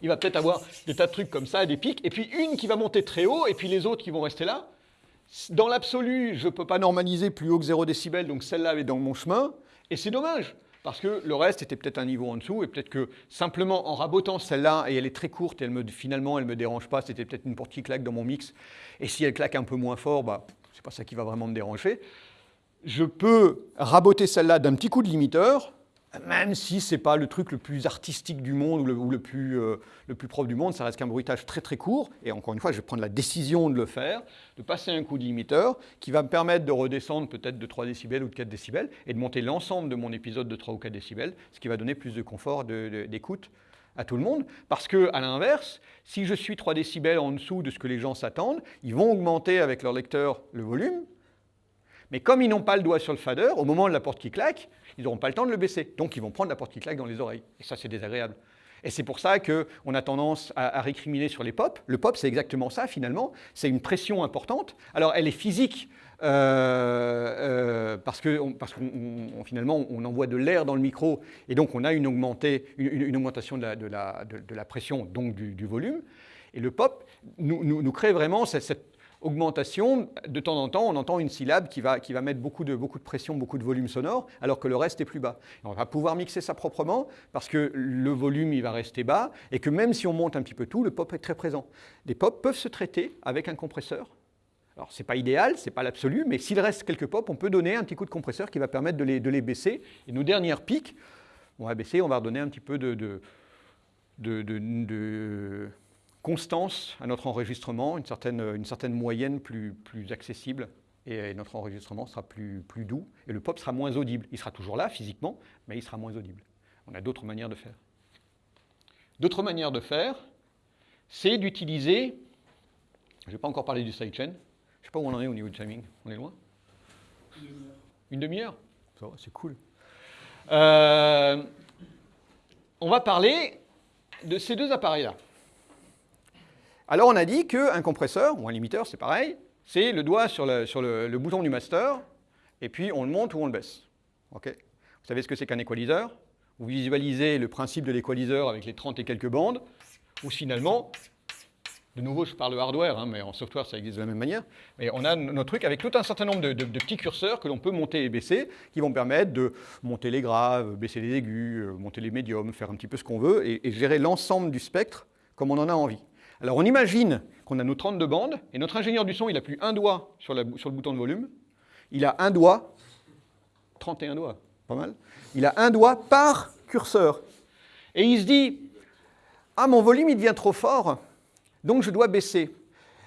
il va peut-être avoir des tas de trucs comme ça, des pics, et puis une qui va monter très haut, et puis les autres qui vont rester là. Dans l'absolu, je ne peux pas normaliser plus haut que 0 décibel, donc celle-là est dans mon chemin, et c'est dommage, parce que le reste était peut-être un niveau en dessous, et peut-être que simplement en rabotant celle-là, et elle est très courte, et elle me, finalement elle ne me dérange pas, c'était peut-être une qui claque dans mon mix, et si elle claque un peu moins fort, bah, c'est pas ça qui va vraiment me déranger. Je peux raboter celle-là d'un petit coup de limiteur, même si ce n'est pas le truc le plus artistique du monde ou le, plus, euh, le plus propre du monde, ça reste qu'un bruitage très très court. Et encore une fois, je vais prendre la décision de le faire, de passer un coup de limiteur qui va me permettre de redescendre peut-être de 3 décibels ou de 4 décibels et de monter l'ensemble de mon épisode de 3 ou 4 décibels, ce qui va donner plus de confort d'écoute à tout le monde. Parce que, à l'inverse, si je suis 3 décibels en dessous de ce que les gens s'attendent, ils vont augmenter avec leur lecteur le volume, mais comme ils n'ont pas le doigt sur le fader, au moment de la porte qui claque, ils n'auront pas le temps de le baisser. Donc ils vont prendre la porte qui claque dans les oreilles. Et ça, c'est désagréable. Et c'est pour ça qu'on a tendance à, récriminer sur les pop. Le pop, c'est exactement ça, finalement. C'est une pression importante. Alors, elle est physique, euh, euh, parce que parce qu'on finalement, on envoie de l'air dans le micro, et donc on a une, une, augmentation de la, pression, donc du, volume. Et le pop nous, nous, crée vraiment cette, cette augmentation, de temps en temps, on entend une syllabe qui va, qui va mettre beaucoup de, beaucoup de pression, beaucoup de volume sonore, alors que le reste est plus bas. on va pouvoir mixer ça proprement, parce que le volume, il va rester bas, et que même si on monte un petit peu tout, le pop est très présent. Les pop peuvent se traiter avec un compresseur. Alors, ce n'est pas idéal, ce n'est pas l'absolu, mais s'il reste quelques pop, on peut donner un petit coup de compresseur qui va permettre de les, de les baisser. Et nos dernières pics, on va baisser, on va redonner un petit peu de, de, de constance à notre enregistrement, une certaine, une certaine moyenne plus, plus accessible, et notre enregistrement sera plus, plus doux, et le pop sera moins audible. Il sera toujours là physiquement, mais il sera moins audible. On a d'autres manières de faire. D'autres manières de faire, c'est d'utiliser, je ne vais pas encore parler du sidechain, je ne sais pas où on en est au niveau du timing, on est loin? Une demi-heure c'est cool. Euh, on va parler de ces deux appareils-là. Alors on a dit qu'un compresseur, ou un limiteur, c'est pareil, c'est le doigt sur, le, bouton du master, et puis on le monte ou on le baisse. Vous savez ce que c'est qu'un équaliseur? Vous visualisez le principe de l'équaliseur avec les 30 et quelques bandes, où finalement, de nouveau je parle de hardware, hein, mais en software ça existe de la même manière, mais on a notre truc avec tout un certain nombre de, petits curseurs que l'on peut monter et baisser, qui vont permettre de monter les graves, baisser les aigus, euh, monter les médiums, faire un petit peu ce qu'on veut, et gérer l'ensemble du spectre comme on en a envie. Alors on imagine qu'on a nos 32 bandes, et notre ingénieur du son, il n'a plus un doigt sur, le bouton de volume, il a un doigt, 31 doigts, pas mal, il a un doigt par curseur. Et il se dit, ah mon volume il devient trop fort, Donc je dois baisser.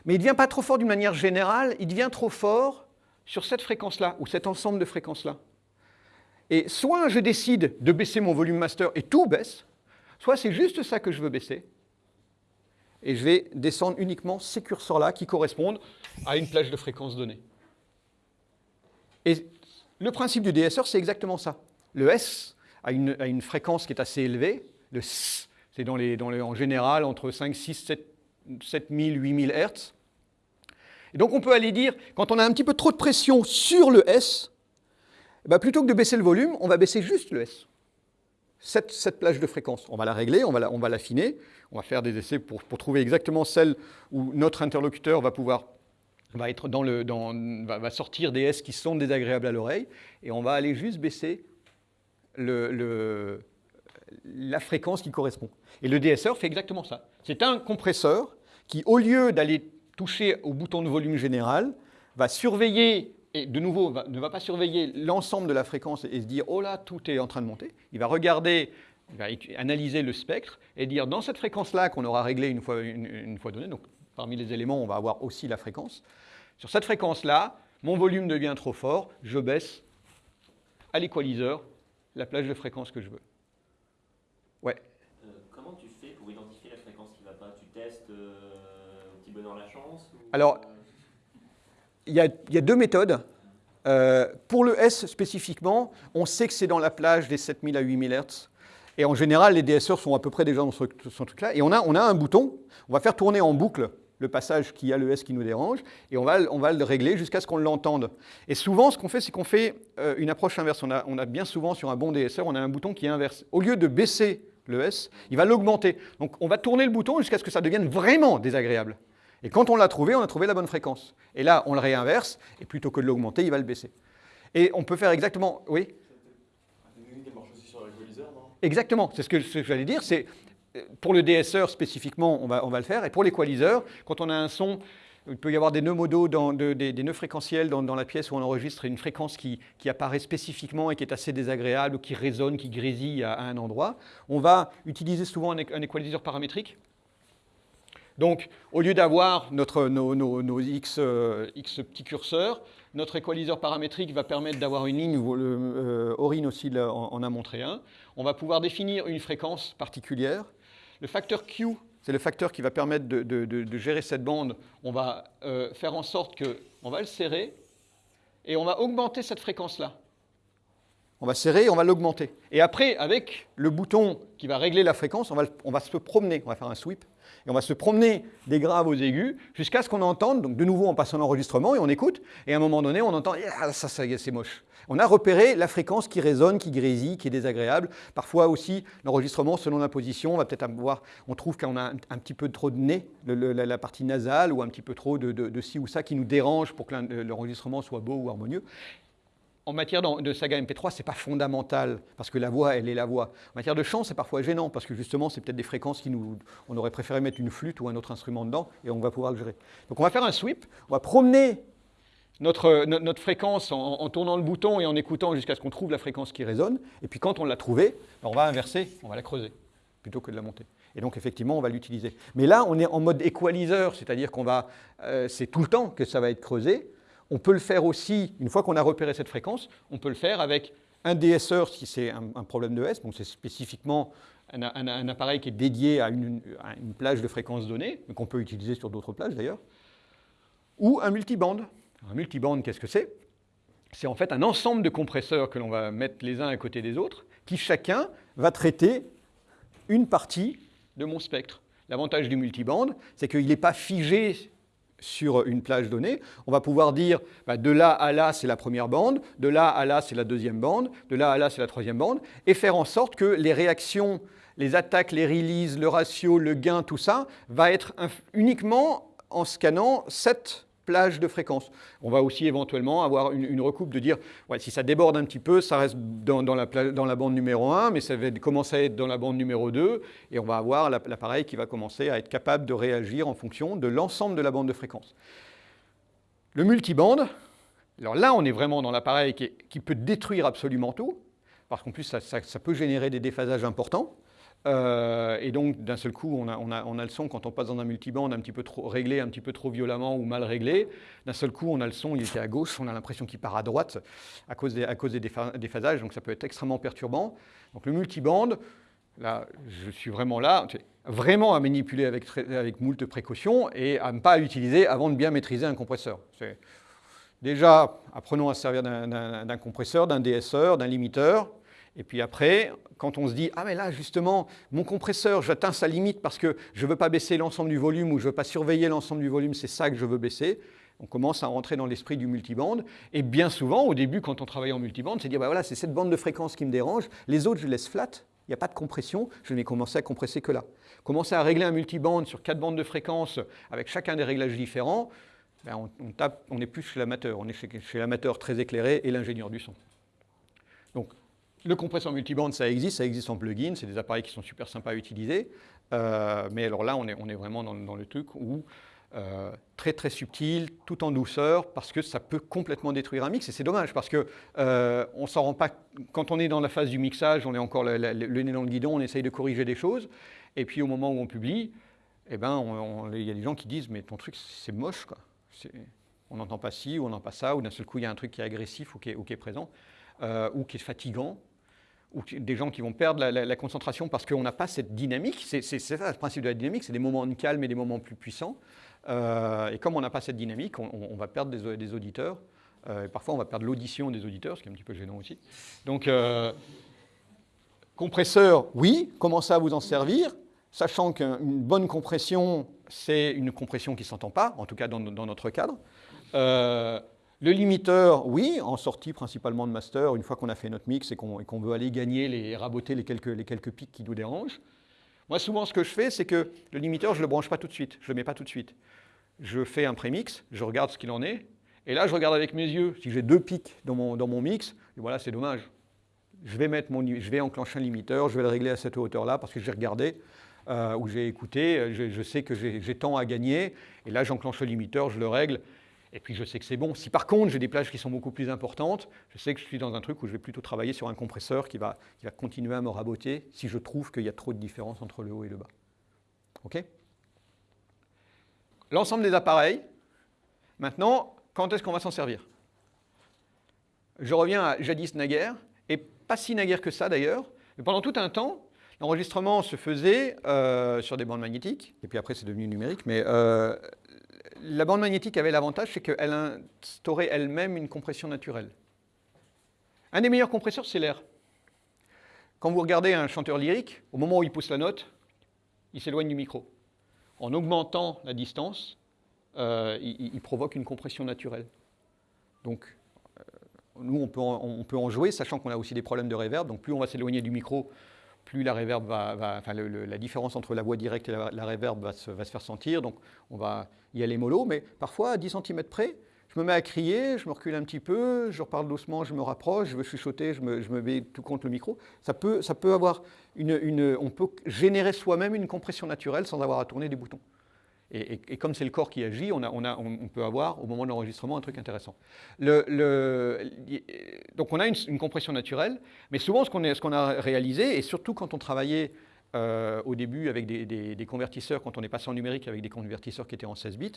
Mais il devient pas trop fort d'une manière générale, il devient trop fort sur cette fréquence-là, ou cet ensemble de fréquences-là. Et soit je décide de baisser mon volume master et tout baisse, soit c'est juste ça que je veux baisser, et je vais descendre uniquement ces curseurs-là qui correspondent à une plage de fréquence donnée. Et le principe du DSR, c'est exactement ça. Le S a une, fréquence qui est assez élevée, le S, c'est dans les, en général entre 5, 6, 7, 7000, 8000 Hz. Et donc on peut aller dire, quand on a un petit peu trop de pression sur le S, ben, plutôt que de baisser le volume, on va baisser juste le S. Cette, plage de fréquence, on va la régler, on va l'affiner, on va faire des essais pour, trouver exactement celle où notre interlocuteur va pouvoir va, être dans le, dans, va, sortir des S qui sont désagréables à l'oreille, et on va aller juste baisser le, la fréquence qui correspond. Et le DSR fait exactement ça. C'est un compresseur qui, au lieu d'aller toucher au bouton de volume général, va surveiller et de nouveau, ne va pas surveiller l'ensemble de la fréquence et se dire « Oh là, tout est en train de monter ». Il va regarder, il va analyser le spectre et dire dans cette fréquence-là qu'on aura réglé une fois, une, fois donnée, donc parmi les éléments, on va avoir aussi la fréquence. Sur cette fréquence-là, mon volume devient trop fort, je baisse à l'équaliseur la plage de fréquence que je veux. Ouais. Euh, comment tu fais pour identifier la fréquence qui ne va pas? Tu testes euh, un petit bonheur la chance Alors, il y, a, deux méthodes. Euh, pour le S spécifiquement, on sait que c'est dans la plage des 7000 à 8000 Hz. Et en général, les DSR sont à peu près déjà dans ce, truc-là. Et on a, un bouton, on va faire tourner en boucle le passage qui a le S qui nous dérange, et on va, on va le régler jusqu'à ce qu'on l'entende. Et souvent, ce qu'on fait, c'est qu'on fait euh, une approche inverse. On a, on a, bien souvent, sur un bon DSR, on a un bouton qui est inverse. Au lieu de baisser le S, il va l'augmenter. Donc on va tourner le bouton jusqu'à ce que ça devienne vraiment désagréable. Et quand on l'a trouvé, on a trouvé la bonne fréquence. Et là, on le réinverse, et plutôt que de l'augmenter, il va le baisser. Et on peut faire exactement... Oui? Exactement, c'est ce que, j'allais dire. C'est Pour le DSR spécifiquement, on va, on va le faire. Et pour l'équaliseur, quand on a un son il peut y avoir des nœuds modaux, des, nœuds fréquentiels dans, la pièce où on enregistre une fréquence qui, apparaît spécifiquement et qui est assez désagréable ou qui résonne, qui grésille à, un endroit. On va utiliser souvent un, un équaliseur paramétrique donc, au lieu d'avoir nos, X, euh, X, petits curseurs, notre équaliseur paramétrique va permettre d'avoir une ligne où euh, aussi en, a montré un. On va pouvoir définir une fréquence particulière. Le facteur Q, c'est le facteur qui va permettre de, gérer cette bande. On va euh, faire en sorte qu'on va le serrer et on va augmenter cette fréquence-là. On va serrer et on va l'augmenter. Et après, avec le bouton qui va régler la fréquence, on va, on va se promener, on va faire un sweep et on va se promener des graves aux aigus jusqu'à ce qu'on entende, donc de nouveau on passe en enregistrement et on écoute, et à un moment donné on entend ah, ça, ça c'est moche. On a repéré la fréquence qui résonne, qui grésille, qui est désagréable. Parfois aussi, l'enregistrement, selon la position, on va peut-être avoir, on trouve qu'on a un, petit peu trop de nez, la, partie nasale, ou un petit peu trop de, de ci ou ça qui nous dérange pour que l'enregistrement soit beau ou harmonieux en matière de saga MP3, ce n'est pas fondamental, parce que la voix, elle est la voix. En matière de chant, c'est parfois gênant, parce que justement, c'est peut-être des fréquences qui nous... On aurait préféré mettre une flûte ou un autre instrument dedans, et on va pouvoir le gérer. Donc on va faire un sweep, on va promener notre, notre fréquence en, tournant le bouton et en écoutant jusqu'à ce qu'on trouve la fréquence qui résonne, et puis quand on l'a trouvée, ben, on va inverser, on va la creuser, plutôt que de la monter. Et donc, effectivement, on va l'utiliser. Mais là, on est en mode équaliseur, c'est-à-dire qu'on va, euh, c'est tout le temps que ça va être creusé, on peut le faire aussi, une fois qu'on a repéré cette fréquence, on peut le faire avec un DSR si c'est un, problème de S, donc c'est spécifiquement un, appareil qui est dédié à une, plage de fréquence donnée, mais qu'on peut utiliser sur d'autres plages d'ailleurs, ou un multiband. Un multiband, qu'est-ce que c'est? C'est en fait un ensemble de compresseurs que l'on va mettre les uns à côté des autres, qui chacun va traiter une partie de mon spectre. L'avantage du multiband, c'est qu'il n'est pas figé sur une plage donnée, on va pouvoir dire bah, de là à là c'est la première bande, de là à là c'est la deuxième bande, de là à là c'est la troisième bande, et faire en sorte que les réactions, les attaques, les releases, le ratio, le gain, tout ça, va être uniquement en scannant cette plage de fréquence. On va aussi éventuellement avoir une, recoupe de dire, si ça déborde un petit peu, ça reste dans, la, bande numéro 1, mais ça va commencer à être dans la bande numéro 2, et on va avoir l'appareil qui va commencer à être capable de réagir en fonction de l'ensemble de la bande de fréquence. Le multiband, alors là on est vraiment dans l'appareil qui, peut détruire absolument tout, parce qu'en plus ça peut générer des déphasages importants. Euh, et donc, d'un seul coup, on a, le son, quand on passe dans un multiband un petit peu trop réglé, un petit peu trop violemment ou mal réglé, d'un seul coup, on a le son, il était à gauche, on a l'impression qu'il part à droite à cause des, à déphasages, donc ça peut être extrêmement perturbant. Donc le multiband, là, je suis vraiment là, vraiment à manipuler avec, avec moult précautions et à ne pas utiliser avant de bien maîtriser un compresseur. Déjà, apprenons à se servir d'un compresseur, d'un DSeur, d'un limiteur, et puis après, quand on se dit, ah mais là justement, mon compresseur, j'atteins sa limite parce que je ne veux pas baisser l'ensemble du volume ou je ne veux pas surveiller l'ensemble du volume, c'est ça que je veux baisser, on commence à rentrer dans l'esprit du multiband. Et bien souvent, au début, quand on travaille en multiband, c'est dire, bah voilà, c'est cette bande de fréquence qui me dérange, les autres, je laisse flat, il n'y a pas de compression, je vais commencer à compresser que là. Commencer à régler un multiband sur quatre bandes de fréquence avec chacun des réglages différents, ben on, on est plus chez l'amateur, on est chez, chez l'amateur très éclairé et l'ingénieur du son. Donc le compresseur multiband, ça existe, ça existe en plugin, c'est des appareils qui sont super sympas à utiliser. Euh, mais alors là, on est, vraiment dans, le truc où euh, très très subtil, tout en douceur, parce que ça peut complètement détruire un mix. Et c'est dommage, parce que euh, on s'en rend pas. Quand on est dans la phase du mixage, on est encore le, nez dans le guidon, on essaye de corriger des choses. Et puis au moment où on publie, eh ben, il y a des gens qui disent mais ton truc c'est moche. On n'entend pas ci ou on n'entend pas ça, ou d'un seul coup il y a un truc qui est agressif ou qui est, ou qui est présent, euh, ou qui est fatigant ou des gens qui vont perdre la, concentration parce qu'on n'a pas cette dynamique. C'est ça le principe de la dynamique, c'est des moments de calme et des moments plus puissants. Euh, et comme on n'a pas cette dynamique, on, va perdre des, auditeurs. Euh, et parfois, on va perdre l'audition des auditeurs, ce qui est un petit peu gênant aussi. Donc, euh, compresseur, oui, commencez à vous en servir, sachant qu'une bonne compression, c'est une compression qui ne s'entend pas, en tout cas dans notre cadre. Euh, le limiteur, oui, en sortie principalement de master, une fois qu'on a fait notre mix et qu'on qu veut aller gagner, les, raboter les quelques, les quelques pics qui nous dérangent. Moi, souvent, ce que je fais, c'est que le limiteur, je ne le branche pas tout de suite, je ne le mets pas tout de suite. Je fais un prémix, je regarde ce qu'il en est, et là, je regarde avec mes yeux. Si j'ai deux pics dans mon, dans mon mix, et voilà, c'est dommage. Je vais, mettre mon, je vais enclencher un limiteur, je vais le régler à cette hauteur-là parce que j'ai regardé euh, ou j'ai écouté, je, je, sais que j'ai tant à gagner, et là, j'enclenche le limiteur, je le règle, et puis je sais que c'est bon. Si par contre j'ai des plages qui sont beaucoup plus importantes, je sais que je suis dans un truc où je vais plutôt travailler sur un compresseur qui va, qui va continuer à me raboter si je trouve qu'il y a trop de différence entre le haut et le bas. OK? L'ensemble des appareils, maintenant, quand est-ce qu'on va s'en servir? Je reviens à jadis naguère, et pas si naguère que ça d'ailleurs, mais pendant tout un temps, l'enregistrement se faisait euh, sur des bandes magnétiques, et puis après c'est devenu numérique, mais euh, la bande magnétique avait l'avantage, c'est qu'elle instaurait elle-même une compression naturelle. Un des meilleurs compresseurs, c'est l'air. Quand vous regardez un chanteur lyrique, au moment où il pousse la note, il s'éloigne du micro. En augmentant la distance, euh, il, provoque une compression naturelle. Donc, euh, nous, on peut, en, on peut, en, jouer, sachant qu'on a aussi des problèmes de reverb. Donc, plus on va s'éloigner du micro, plus la reverb va, enfin la différence entre la voix directe et la, la reverb va se, va se, faire sentir. Donc on va y aller mollo, mais parfois à 10 cm près, je me mets à crier, je me recule un petit peu, je reparle doucement, je me rapproche, je veux chuchoter, je me, je me mets tout contre le micro. Ça peut, ça peut avoir une, une on peut générer soi-même une compression naturelle sans avoir à tourner des boutons. Et, comme c'est le corps qui agit, on, peut avoir au moment de l'enregistrement un truc intéressant. Le, donc on a une, compression naturelle, mais souvent ce qu'on qu a réalisé, et surtout quand on travaillait euh, au début avec des, convertisseurs, quand on est passé en numérique avec des convertisseurs qui étaient en 16 bits,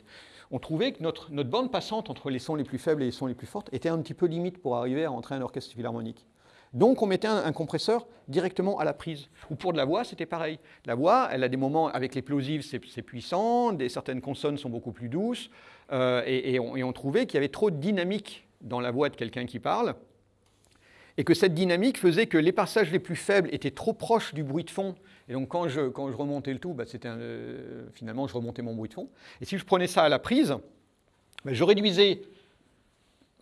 on trouvait que notre, bande passante entre les sons les plus faibles et les sons les plus fortes était un petit peu limite pour arriver à rentrer un orchestre philharmonique. Donc on mettait un, compresseur directement à la prise. Ou pour de la voix, c'était pareil. La voix, elle a des moments avec les plosives, c'est puissant, des, certaines consonnes sont beaucoup plus douces, euh, et, on, trouvait qu'il y avait trop de dynamique dans la voix de quelqu'un qui parle, et que cette dynamique faisait que les passages les plus faibles étaient trop proches du bruit de fond. Et donc quand je, quand je remontais le tout, bah, euh, finalement je remontais mon bruit de fond. Et si je prenais ça à la prise, bah, je réduisais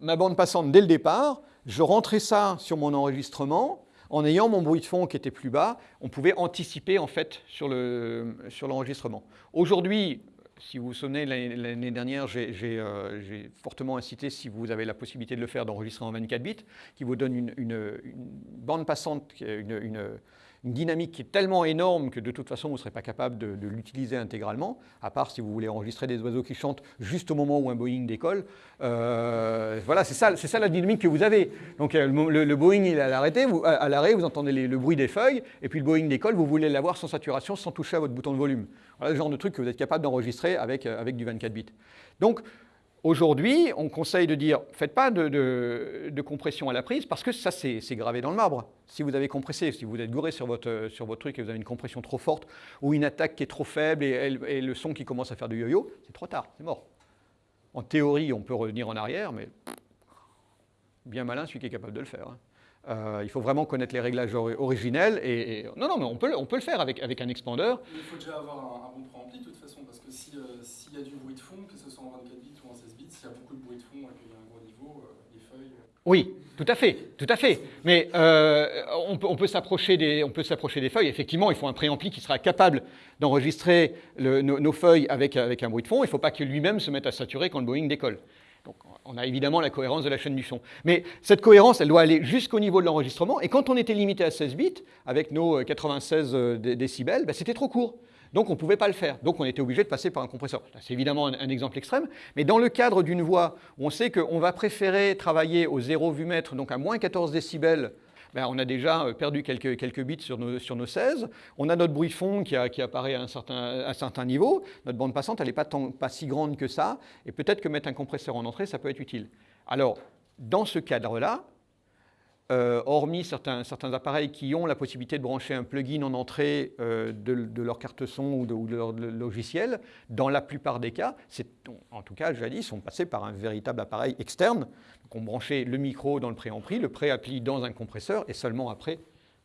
ma bande passante dès le départ, je rentrais ça sur mon enregistrement, en ayant mon bruit de fond qui était plus bas, on pouvait anticiper en fait sur l'enregistrement. Le, sur Aujourd'hui, si vous vous souvenez, l'année dernière, j'ai euh, fortement incité, si vous avez la possibilité de le faire, d'enregistrer en 24 bits, qui vous donne une, une, bande passante, une dynamique qui est tellement énorme que de toute façon, vous ne serez pas capable de, l'utiliser intégralement, à part si vous voulez enregistrer des oiseaux qui chantent juste au moment où un Boeing décolle. Euh, voilà, c'est ça, ça la dynamique que vous avez. Donc euh, le, Boeing il est à l'arrêt, vous, à l'arrêt, vous entendez le bruit des feuilles, et puis le Boeing décolle, vous voulez l'avoir sans saturation, sans toucher à votre bouton de volume. Voilà le genre de truc que vous êtes capable d'enregistrer avec, euh, avec du 24 bits. Donc, Aujourd'hui, on conseille de dire, faites pas de, compression à la prise, parce que ça, c'est gravé dans le marbre. Si vous avez compressé, si vous êtes gouré sur votre, sur votre truc et vous avez une compression trop forte, ou une attaque qui est trop faible et, le son qui commence à faire du yo-yo, c'est trop tard, c'est mort. En théorie, on peut revenir en arrière, mais bien malin celui qui est capable de le faire. Hein. Euh, il faut vraiment connaître les réglages originels. Et, Non, non, mais on peut, on peut le faire avec, avec un expandeur. Il faut déjà avoir un, bon préampli de toute façon, parce que s'il y a du bruit de fond, que ce soit en 24 bits ou en 16 bits, s'il y a beaucoup de bruit de fond et qu'il y a un gros niveau, euh, les feuilles... Euh, oui, tout à fait, tout à fait. Mais euh, on peut, on peut s'approcher des, des, feuilles. Effectivement, il faut un préampli qui sera capable d'enregistrer nos, nos, feuilles avec, avec un bruit de fond. Il ne faut pas que lui-même se mette à saturer quand le Boeing décolle. On a évidemment la cohérence de la chaîne du son. Mais cette cohérence, elle doit aller jusqu'au niveau de l'enregistrement. Et quand on était limité à 16 bits, avec nos 96 euh, décibels, ben, c'était trop court. Donc on ne pouvait pas le faire. Donc on était obligé de passer par un compresseur. C'est évidemment un, exemple extrême, mais dans le cadre d'une voix, on sait qu'on va préférer travailler au 0 vumètre, donc à moins 14 décibels, ben, on a déjà euh, perdu quelques, quelques bits sur nos, sur nos, 16. On a notre bruit fond qui, apparaît à un, certain, un, certain, niveau. Notre bande passante, elle n'est pas, pas si grande que ça. Et peut-être que mettre un compresseur en entrée, ça peut être utile. Alors, dans ce cadre-là, euh, hormis certains, certains, appareils qui ont la possibilité de brancher un plugin en entrée euh, de, leur carte son ou de, leur logiciel, dans la plupart des cas, en tout cas, jadis, sont passés par un véritable appareil externe. Donc on branchait le micro dans le préampli, le préappli dans un compresseur, et seulement après,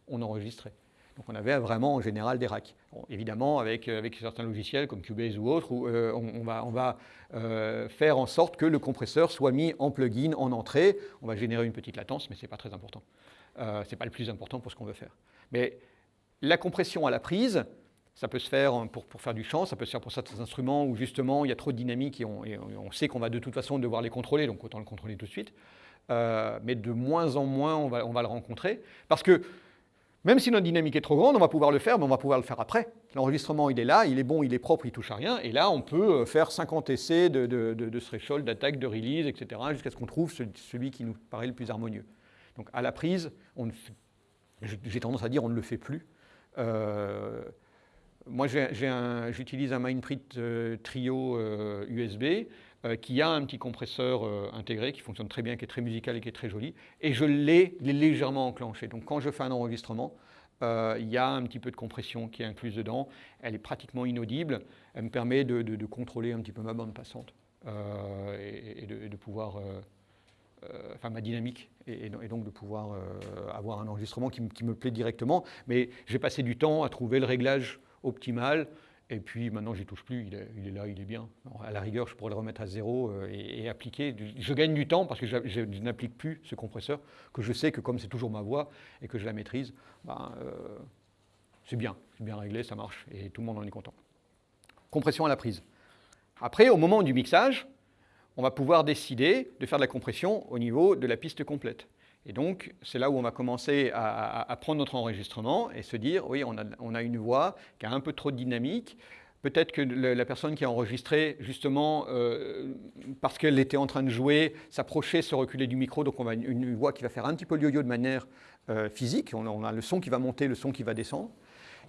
on enregistrait. Donc on avait vraiment en général des racks. évidemment, avec, euh, avec, certains logiciels comme Cubase ou autres, euh, on, va, euh, faire en sorte que le compresseur soit mis en plugin, en entrée. On va générer une petite latence, mais ce n'est pas très important. ce n'est pas le plus important pour ce qu'on veut faire. Mais la compression à la prise, ça peut se faire pour, faire du chant, ça peut se faire pour certains instruments où justement il y a trop de dynamique et on, on sait qu'on va de toute façon devoir les contrôler, donc autant le contrôler tout de suite. mais de moins en moins, on va, on va le rencontrer. Parce que même si notre dynamique est trop grande, on va pouvoir le faire, mais on va pouvoir le faire après. L'enregistrement, il est là, il est bon, il est propre, il touche à rien. Et là, on peut euh, faire 50 essais de, de, threshold, d'attaque, de release, etc., jusqu'à ce qu'on trouve celui qui nous paraît le plus harmonieux. Donc à la prise, j'ai tendance à dire on ne le fait plus. Euh, moi, j'utilise un Mindprint euh, Trio USB. Euh, qui a un petit compresseur euh, intégré qui fonctionne très bien, qui est très musical et qui est très joli, et je l'ai légèrement enclenché. Donc quand je fais un enregistrement, euh, il y a un petit peu de compression qui est incluse dedans, elle est pratiquement inaudible, elle me permet de, contrôler un petit peu ma bande passante et, de, pouvoir, enfin ma dynamique, et, donc de pouvoir avoir un enregistrement qui, qui, me plaît directement, mais j'ai passé du temps à trouver le réglage optimal, et puis maintenant, j'y touche plus, il est, là, il est bien. à la rigueur, je pourrais le remettre à zéro euh, et, appliquer. Je gagne du temps parce que je, n'applique plus ce compresseur, que je sais que comme c'est toujours ma voix et que je la maîtrise, ben, euh, c'est bien, c'est bien réglé, ça marche et tout le monde en est content. Compression à la prise. Après, au moment du mixage, on va pouvoir décider de faire de la compression au niveau de la piste complète. Et donc, c'est là où on va commencer à, prendre notre enregistrement et se dire, oui, on a, une voix qui a un peu trop de dynamique. Peut-être que la personne qui a enregistré, justement, euh, parce qu'elle était en train de jouer, s'approchait, se reculer du micro, donc on a une, voix qui va faire un petit peu yo-yo de manière euh, physique. on a le son qui va monter, le son qui va descendre.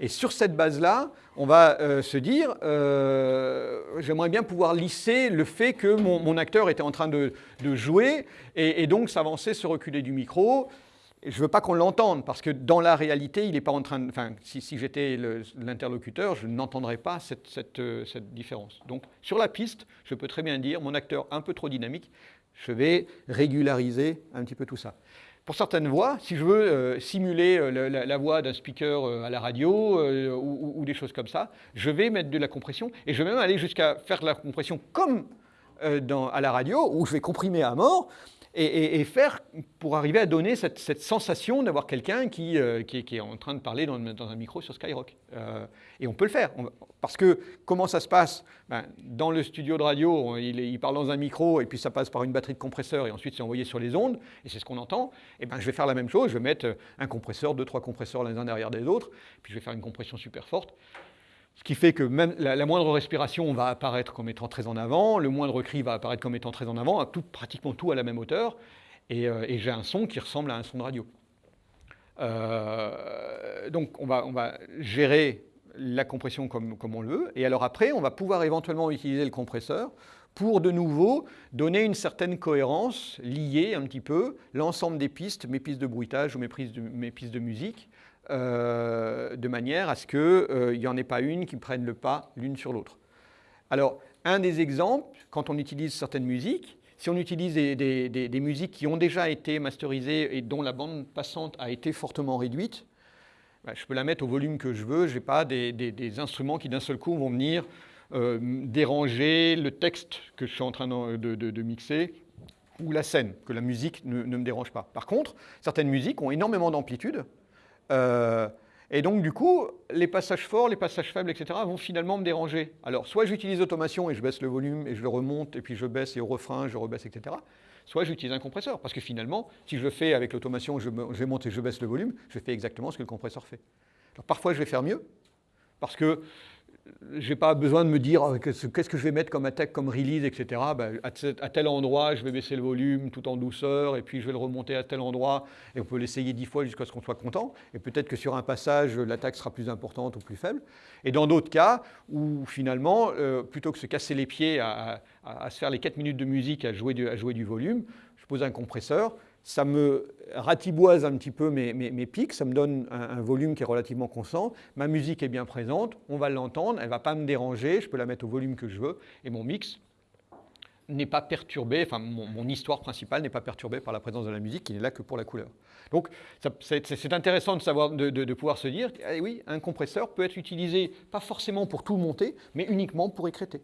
Et sur cette base-là, on va euh, se dire, euh, j'aimerais bien pouvoir lisser le fait que mon, acteur était en train de, jouer et, donc s'avancer, se reculer du micro. je ne veux pas qu'on l'entende, parce que dans la réalité, il n'est pas en train. Enfin, si, j'étais l'interlocuteur, je n'entendrais pas euh, cette, différence. Donc, sur la piste, je peux très bien dire, mon acteur un peu trop dynamique, je vais régulariser un petit peu tout ça. Pour certaines voix, si je veux euh, simuler euh, la, voix d'un speaker euh, à la radio ou, des choses comme ça, je vais mettre de la compression et je vais même aller jusqu'à faire de la compression comme à la radio où je vais comprimer à mort et, faire pour arriver à donner cette, sensation d'avoir quelqu'un qui, euh, qui, est- en train de parler dans, un micro sur Skyrock. Euh, et on peut le faire. Parce que comment ça se passe? Ben, Dans le studio de radio, il, parle dans un micro et puis ça passe par une batterie de compresseur et ensuite c'est envoyé sur les ondes et c'est ce qu'on entend. Et ben, je vais faire la même chose. Je vais mettre euh, un compresseur, deux, trois compresseurs les uns derrière les autres, puis je vais faire une compression super forte. Ce qui fait que même la, moindre respiration va apparaître comme étant très en avant, le moindre cri va apparaître comme étant très en avant, tout, pratiquement tout à la même hauteur, et, euh, et j'ai un son qui ressemble à un son de radio. Euh, donc on va, gérer la compression comme, on le veut, et alors après on va pouvoir éventuellement utiliser le compresseur pour de nouveau donner une certaine cohérence, lier un petit peu l'ensemble des pistes, mes pistes de bruitage ou mes pistes de musique, euh, de manière à ce qu'il n'y en ait pas une qui prenne le pas l'une sur l'autre. Alors, un des exemples, quand on utilise certaines musiques, si on utilise des, musiques qui ont déjà été masterisées et dont la bande passante a été fortement réduite, ben, je peux la mettre au volume que je veux, je n'ai pas des, instruments qui d'un seul coup vont venir euh, déranger le texte que je suis en train de, mixer ou la scène, que la musique ne me dérange pas. Par contre, certaines musiques ont énormément d'amplitude, euh, et donc, du coup, les passages forts, les passages faibles, etc., vont finalement me déranger. Alors, soit j'utilise automation et je baisse le volume et je le remonte, et puis je baisse et au refrain, je rebaisse, etc. Soit j'utilise un compresseur, parce que finalement, si je fais avec l'automation, je, je monte et je baisse le volume, je fais exactement ce que le compresseur fait. Alors, parfois, je vais faire mieux, parce que je n'ai pas besoin de me dire ah, qu'est-ce que je vais mettre comme attaque, comme release, etc. Ben, ce- à tel endroit, je vais baisser le volume tout en douceur, et puis je vais le remonter à tel endroit, et on peut l'essayer dix fois jusqu'à ce qu'on soit content. Et peut-être que sur un passage, l'attaque sera plus importante ou plus faible. Et dans d'autres cas, où finalement, euh, plutôt que se casser les pieds à se faire les 4 minutes de musique à jouer du, à jouer du volume, je pose un compresseur, ça me ratiboise un petit peu mes, pics, ça me donne un, volume qui est relativement constant, ma musique est bien présente, on va l'entendre, elle ne va pas me déranger, je peux la mettre au volume que je veux, et mon mix n'est pas perturbé, enfin mon, histoire principale n'est pas perturbée par la présence de la musique qui n'est là que pour la couleur. Donc c'est intéressant de, savoir, de pouvoir se dire, eh oui, un compresseur peut être utilisé pas forcément pour tout monter, mais uniquement pour écréter.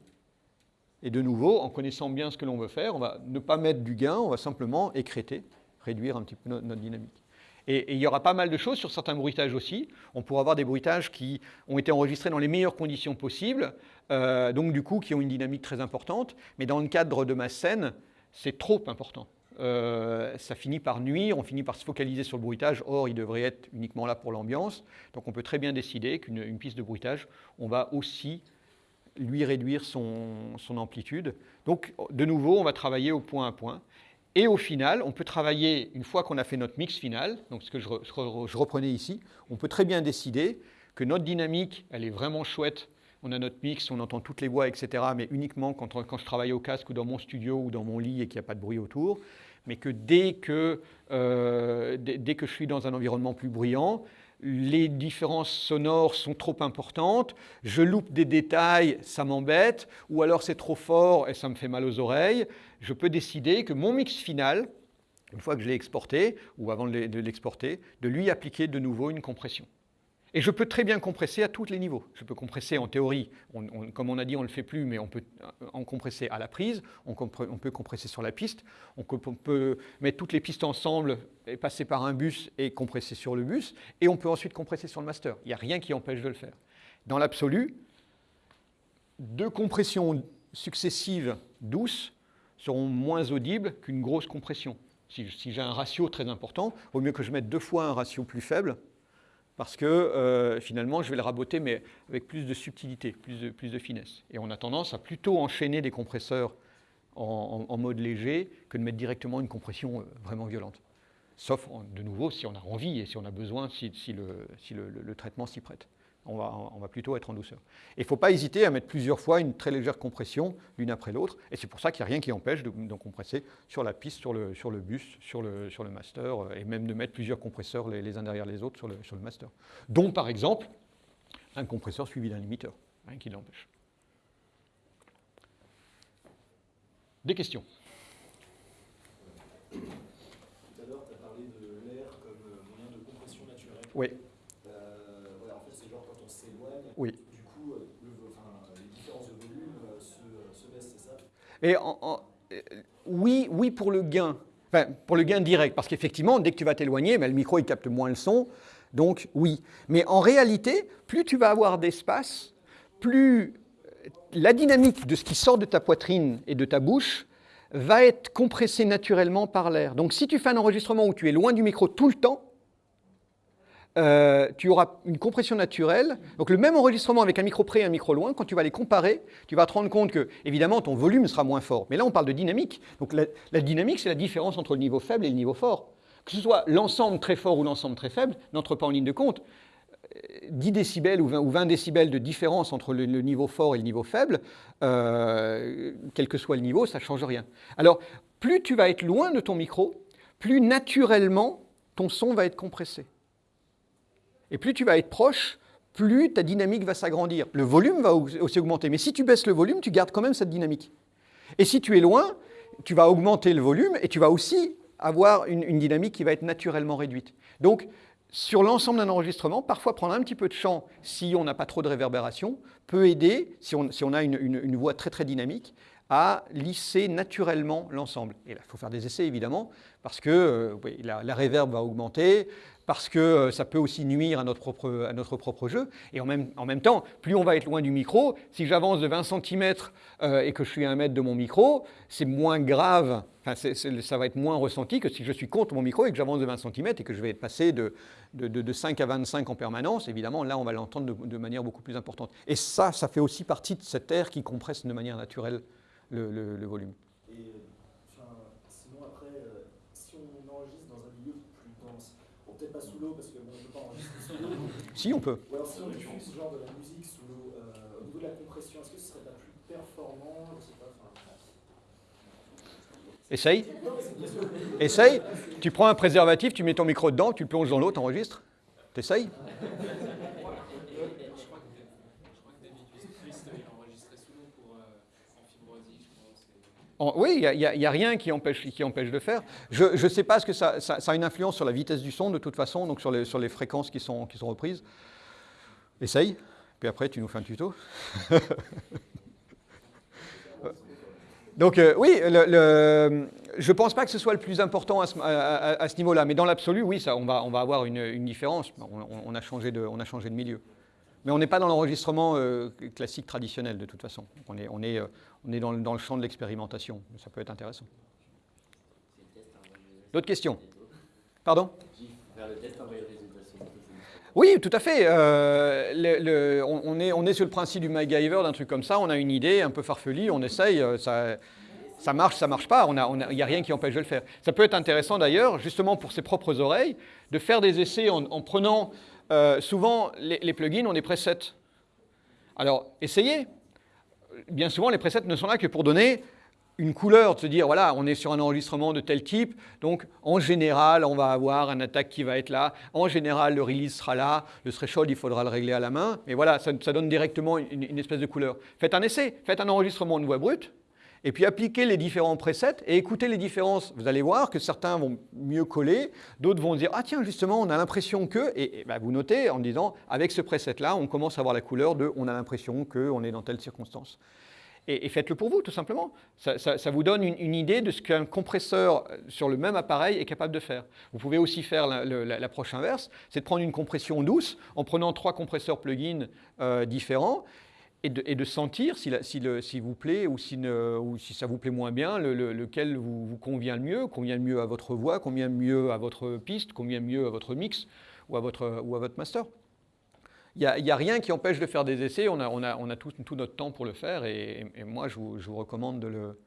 Et de nouveau, en connaissant bien ce que l'on veut faire, on va ne pas mettre du gain, on va simplement écréter, réduire un petit peu no- notre dynamique. Et, il y aura pas mal de choses sur certains bruitages aussi. On pourra avoir des bruitages qui ont été enregistrés dans les meilleures conditions possibles, euh, donc du coup qui ont une dynamique très importante, mais dans le cadre de ma scène, c'est trop important. Euh, ça finit par nuire, on finit par se focaliser sur le bruitage, or il devrait être uniquement là pour l'ambiance. Donc on peut très bien décider qu'une une piste de bruitage, on va aussi lui réduire son, son amplitude. Donc, de nouveau, on va travailler au point à point. Et au final, on peut travailler, une fois qu'on a fait notre mix final, donc ce que je, re- je re- je reprenais ici, on peut très bien décider que notre dynamique, elle est vraiment chouette. On a notre mix, on entend toutes les voix, etc. Mais uniquement quand, je travaille au casque ou dans mon studio ou dans mon lit et qu'il n'y a pas de bruit autour. Mais que dès que, euh, dès que je suis dans un environnement plus bruyant, les différences sonores sont trop importantes, je loupe des détails, ça m'embête, ou alors c'est trop fort et ça me fait mal aux oreilles. Je peux décider que mon mix final, une fois que je l'ai exporté, ou avant de l'e- de l'exporter, de lui appliquer de nouveau une compression. Et je peux très bien compresser à tous les niveaux. Je peux compresser en théorie, comme on a dit, on ne le fait plus, mais on peut en compresser à la prise, on, on peut compresser sur la piste, on peut mettre toutes les pistes ensemble et passer par un bus et compresser sur le bus, et on peut ensuite compresser sur le master. Il n'y a rien qui empêche de le faire. Dans l'absolu, deux compressions successives douces seront moins audibles qu'une grosse compression. Si, j'ai un ratio très important, il vaut mieux que je mette deux fois un ratio plus faible, parce que euh, finalement, je vais le raboter, mais avec plus de subtilité, plus de, finesse. Et on a tendance à plutôt enchaîner des compresseurs en, mode léger que de mettre directement une compression euh, vraiment violente. Sauf, de nouveau, si on a envie et si on a besoin, si, le traitement s'y prête. On va, on va plutôt être en douceur. Et il ne faut pas hésiter à mettre plusieurs fois une très légère compression l'une après l'autre. Et c'est pour ça qu'il n'y a rien qui empêche de, de compresser sur la piste, sur le, sur le bus, sur le, sur le master, euh, et même de mettre plusieurs compresseurs les, les uns derrière les autres sur le, sur le master. Dont par exemple un compresseur suivi d'un limiteur, rien qui l'empêche. Des questions? Tout à l'heure, tu as parlé de l'air comme euh, moyen de compression naturelle. Oui. Euh, ouais, en fait, c'est genre quand on s'éloigne, Oui. du coup, euh, le enfin, les différences de volume euh, se, se baissent, c'est ça? Et en- en- euh, oui, oui pour le gain, enfin, pour le gain direct, parce qu'effectivement, dès que tu vas t'éloigner, ben, le micro il capte moins le son, donc oui. Mais en réalité, plus tu vas avoir d'espace, plus euh, la dynamique de ce qui sort de ta poitrine et de ta bouche va être compressée naturellement par l'air. Donc si tu fais un enregistrement où tu es loin du micro tout le temps, euh, tu auras une compression naturelle. Donc le même enregistrement avec un micro près et un micro loin, quand tu vas les comparer, tu vas te rendre compte que, évidemment, ton volume sera moins fort. Mais là, on parle de dynamique. Donc la, dynamique, c'est la différence entre le niveau faible et le niveau fort. Que ce soit l'ensemble très fort ou l'ensemble très faible, n'entre pas en ligne de compte. Euh, 10 décibels ou 20, ou 20 décibels de différence entre le, le niveau fort et le niveau faible, euh, quel que soit le niveau, ça ne change rien. Alors, plus tu vas être loin de ton micro, plus naturellement ton son va être compressé. Et plus tu vas être proche, plus ta dynamique va s'agrandir. Le volume va au- aussi augmenter. Mais si tu baisses le volume, tu gardes quand même cette dynamique. Et si tu es loin, tu vas augmenter le volume et tu vas aussi avoir une, dynamique qui va être naturellement réduite. Donc, sur l'ensemble d'un enregistrement, parfois prendre un petit peu de champ, si on n'a pas trop de réverbération, peut aider, si on, a une, voix très très dynamique, à lisser naturellement l'ensemble. Et là, il faut faire des essais évidemment, parce que euh, la, la réverb va augmenter, parce que euh, ça peut aussi nuire à notre propre, à notre propre jeu. Et en même, en même temps, plus on va être loin du micro, si j'avance de 20 cm et que je suis à un mètre de mon micro, c'est moins grave, enfin, ça va être moins ressenti que si je suis contre mon micro et que j'avance de 20 cm et que je vais passé de, de, de- de 5 à 25 en permanence. Évidemment, là, on va l'entendre de, manière beaucoup plus importante. Et ça, ça fait aussi partie de cet air qui compresse de manière naturelle le, volume. Et euh, enfin, sinon, après, euh, si on enregistre dans un milieu plus dense, bon, peut-être pas sous l'eau parce qu'on ne peut pas enregistrer sous l'eau, Si, on peut. ou alors si on diffuse genre de la musique sous l'eau, euh, au niveau de la compression, est-ce que ce serait pas plus performant? Je sais pas. Essaye. Essaye. Tu prends un préservatif, tu mets ton micro dedans, tu plonges dans l'eau, t'enregistres. T'essayes Je crois que, je crois que David Christ avait enregistré sous l'eau pour euh, Amphibrosie, je crois. c'est- Oui, il n'y a, rien qui empêche, qui empêche de faire. Je ne sais pas ce que ça, a une influence sur la vitesse du son de toute façon, donc sur les, fréquences qui sont, reprises. Essaye, puis après tu nous fais un tuto. donc euh, oui, je ne pense pas que ce soit le plus important à ce, niveau-là, mais dans l'absolu, oui, ça, on, va, on va avoir une, différence. On a changé de milieu. Mais on n'est pas dans l'enregistrement euh, classique traditionnel de toute façon. On est, on est, euh, on est dans, le- dans le champ de l'expérimentation. Ça peut être intéressant. D'autres questions? Pardon? Oui, tout à fait. Euh, on, est, on est sur le principe du MacGyver, d'un truc comme ça. On a une idée un peu farfelue, on essaye, ça, ça marche, ça marche pas. Il n'y a, on a- a rien qui empêche de le faire. Ça peut être intéressant d'ailleurs, justement pour ses propres oreilles, de faire des essais en prenant. Euh, souvent, les, plugins ont des presets. Alors, essayez. Bien souvent, les presets ne sont là que pour donner une couleur, de se dire, voilà, on est sur un enregistrement de tel type, donc en général, on va avoir un attaque qui va être là, en général, le release sera là, le threshold, il faudra le régler à la main, mais voilà, ça, ça donne directement une, une espèce de couleur. Faites un essai, faites un enregistrement de voix brute, et puis appliquez les différents presets et écoutez les différences. Vous allez voir que certains vont mieux coller, d'autres vont dire, ah tiens, justement, on a l'impression que, et, ben, vous notez en disant, avec ce preset-là, on commence à avoir la couleur de, on a l'impression qu'on est dans telle circonstance et, faites-le pour vous, tout simplement. Ça, vous donne une, idée de ce qu'un compresseur euh, sur le même appareil est capable de faire. Vous pouvez aussi faire l'approche inverse, c'est de prendre une compression douce en prenant trois compresseurs plugins euh, différents et de, sentir si, la- si s'il vous plaît ou si, ne- ou si ça vous plaît moins bien, le- le- lequel vous, vous convient le mieux, convient le mieux à votre voix, convient mieux à votre piste, convient mieux à votre mix ou à votre, ou à votre master. Il n'y a, rien qui empêche de faire des essais, on a, on a, on a tout, tout notre temps pour le faire et, et moi je vous, je vous recommande de, le,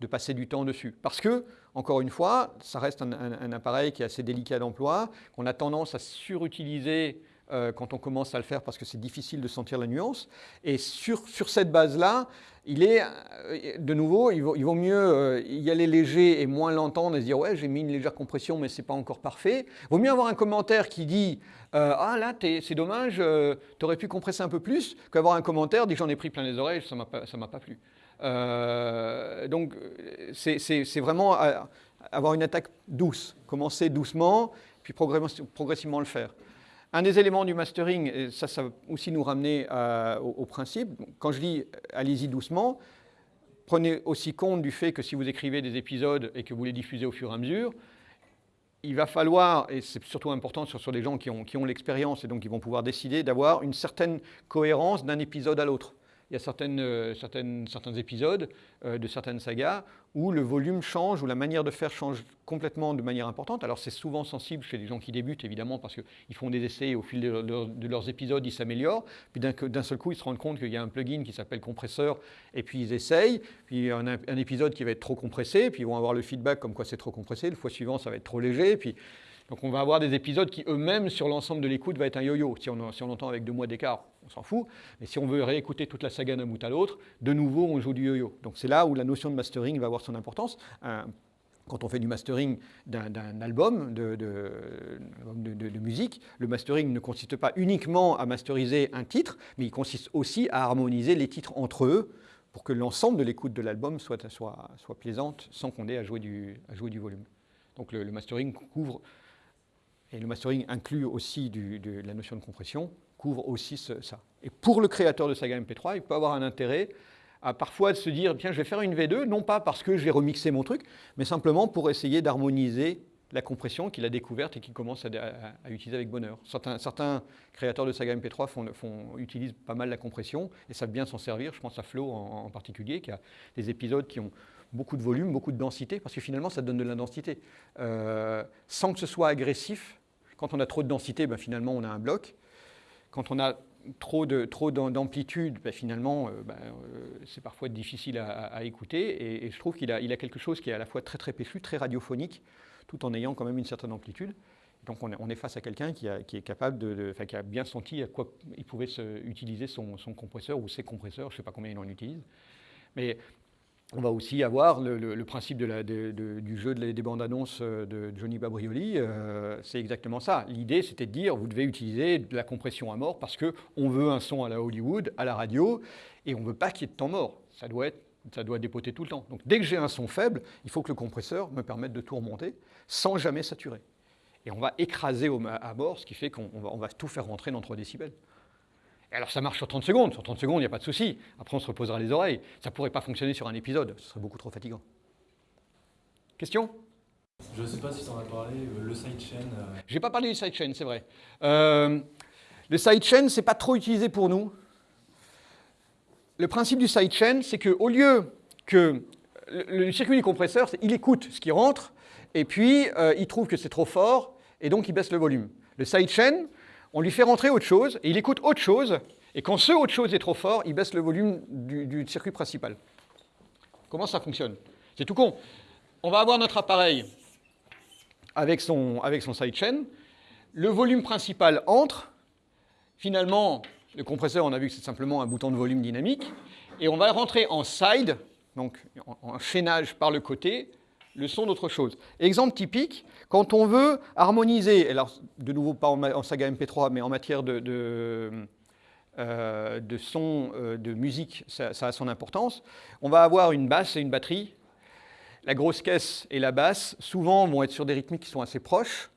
de passer du temps dessus. Parce que, encore une fois, ça reste un- un appareil qui est assez délicat d'emploi, qu'on a tendance à surutiliser euh, quand on commence à le faire parce que c'est difficile de sentir la nuance. Et sur, sur cette base-là, il est, euh, de nouveau, il vaut, il mieux euh, y aller léger et moins l'entendre et se dire ouais j'ai mis une légère compression mais c'est pas encore parfait. Vaut mieux avoir un commentaire qui dit euh, ah là c'est dommage, tu aurais pu compresser un peu plus qu'avoir un commentaire dit j'en ai pris plein les oreilles, ça m'a pas, ça m'a pas plu. Euh, donc euh, c'est- vraiment euh, avoir une attaque douce, commencer doucement puis progressivement le faire. Un des éléments du mastering, et ça, ça va aussi nous ramener euh, au, principe, quand je dis allez-y doucement, prenez aussi compte du fait que si vous écrivez des épisodes et que vous les diffusez au fur et à mesure, il va falloir, et c'est surtout important sur, sur des gens qui ont, qui ont l'expérience et donc qui vont pouvoir décider d'avoir une certaine cohérence d'un épisode à l'autre. Il y a certaines, euh, certaines, certains épisodes euh, de certaines sagas où le volume change, où la manière de faire change complètement de manière importante. Alors c'est souvent sensible chez les gens qui débutent, évidemment, parce qu'ils font des essais et au fil de, leurs épisodes, ils s'améliorent. Puis d'un d'un seul coup, ils se rendent compte qu'il y a un plugin qui s'appelle compresseur, et puis ils essayent. Puis un, un épisode qui va être trop compressé, puis ils vont avoir le feedback comme quoi c'est trop compressé. Le fois suivant, ça va être trop léger. Puis donc on va avoir des épisodes qui eux-mêmes, sur l'ensemble de l'écoute, va être un yo-yo. Si on, si entend avec deux mois d'écart, on s'en fout. Mais si on veut réécouter toute la saga d'un bout à l'autre, de nouveau, on joue du yo-yo. Donc c'est là où la notion de mastering va avoir son importance. Quand on fait du mastering d'un- album de, de- musique, le mastering ne consiste pas uniquement à masteriser un titre, mais il consiste aussi à harmoniser les titres entre eux pour que l'ensemble de l'écoute de l'album soit, soit, soit plaisante sans qu'on ait à jouer du, à jouer du volume. Donc le mastering couvre, et le mastering inclut aussi la notion de compression, couvre aussi ça. Et pour le créateur de saga MP3, il peut avoir un intérêt à parfois de se dire, tiens, je vais faire une V2, non pas parce que j'ai remixé mon truc, mais simplement pour essayer d'harmoniser la compression qu'il a découverte et qu'il commence à, utiliser avec bonheur. Certains, créateurs de saga MP3 font, font- utilisent pas mal la compression et savent bien s'en servir. Je pense à Flo en, particulier, qui a des épisodes qui ont beaucoup de volume, beaucoup de densité, parce que finalement, ça donne de la densité. Euh, sans que ce soit agressif, quand on a trop de densité, ben, finalement, on a un bloc. Quand on a trop de trop d'amplitude, ben, finalement, euh, ben, euh, c'est parfois difficile à, écouter. Et, je trouve qu'il a, il a quelque chose qui est à la fois très très péchu, très radiophonique, tout en ayant quand même une certaine amplitude. Donc on est, face à quelqu'un qui, est capable de, de- qui a bien senti à quoi il pouvait se- utiliser son, son compresseur ou ses compresseurs. Je ne sais pas combien il en utilise, mais on va aussi avoir le, principe du jeu des bandes annonces euh, de Johnny Babrioli. euh, c'est exactement ça. L'idée, c'était de dire vous devez utiliser de la compression à mort parce que on veut un son à la Hollywood, à la radio, et on ne veut pas qu'il y ait de temps mort. Ça doit être ça doit dépoter tout le temps. Donc dès que j'ai un son faible, il faut que le compresseur me permette de tout remonter sans jamais saturer. Et on va écraser à mort, ce qui fait qu'on on va, va tout faire rentrer dans 3 décibels. Alors ça marche sur 30 secondes. Sur 30 secondes, il n'y a pas de souci. Après, on se reposera les oreilles. Ça ne pourrait pas fonctionner sur un épisode. Ce serait beaucoup trop fatigant. Question? Je ne sais pas si tu en as parlé, euh, le sidechain. euh, Je n'ai pas parlé du sidechain, c'est vrai. Euh, le sidechain, ce n'est pas trop utilisé pour nous. Le principe du sidechain, c'est qu'au lieu que le, le circuit du compresseur, c'est- il écoute ce qui rentre, et puis euh, il trouve que c'est trop fort, et donc il baisse le volume. Le sidechain, on lui fait rentrer autre chose, et il écoute autre chose, et quand ce autre chose est trop fort, il baisse le volume du, circuit principal. Comment ça fonctionne? C'est tout con. On va avoir notre appareil avec son, avec son sidechain, le volume principal entre, finalement, le compresseur, on a vu que c'est simplement un bouton de volume dynamique, et on va rentrer en side, donc en chaînage par le côté, le son d'autre chose. Exemple typique, quand on veut harmoniser, alors de nouveau pas en, saga MP3, mais en matière de, euh, son, euh, de musique, ça, a son importance, on va avoir une basse et une batterie. La grosse caisse et la basse, souvent, vont être sur des rythmiques qui sont assez proches,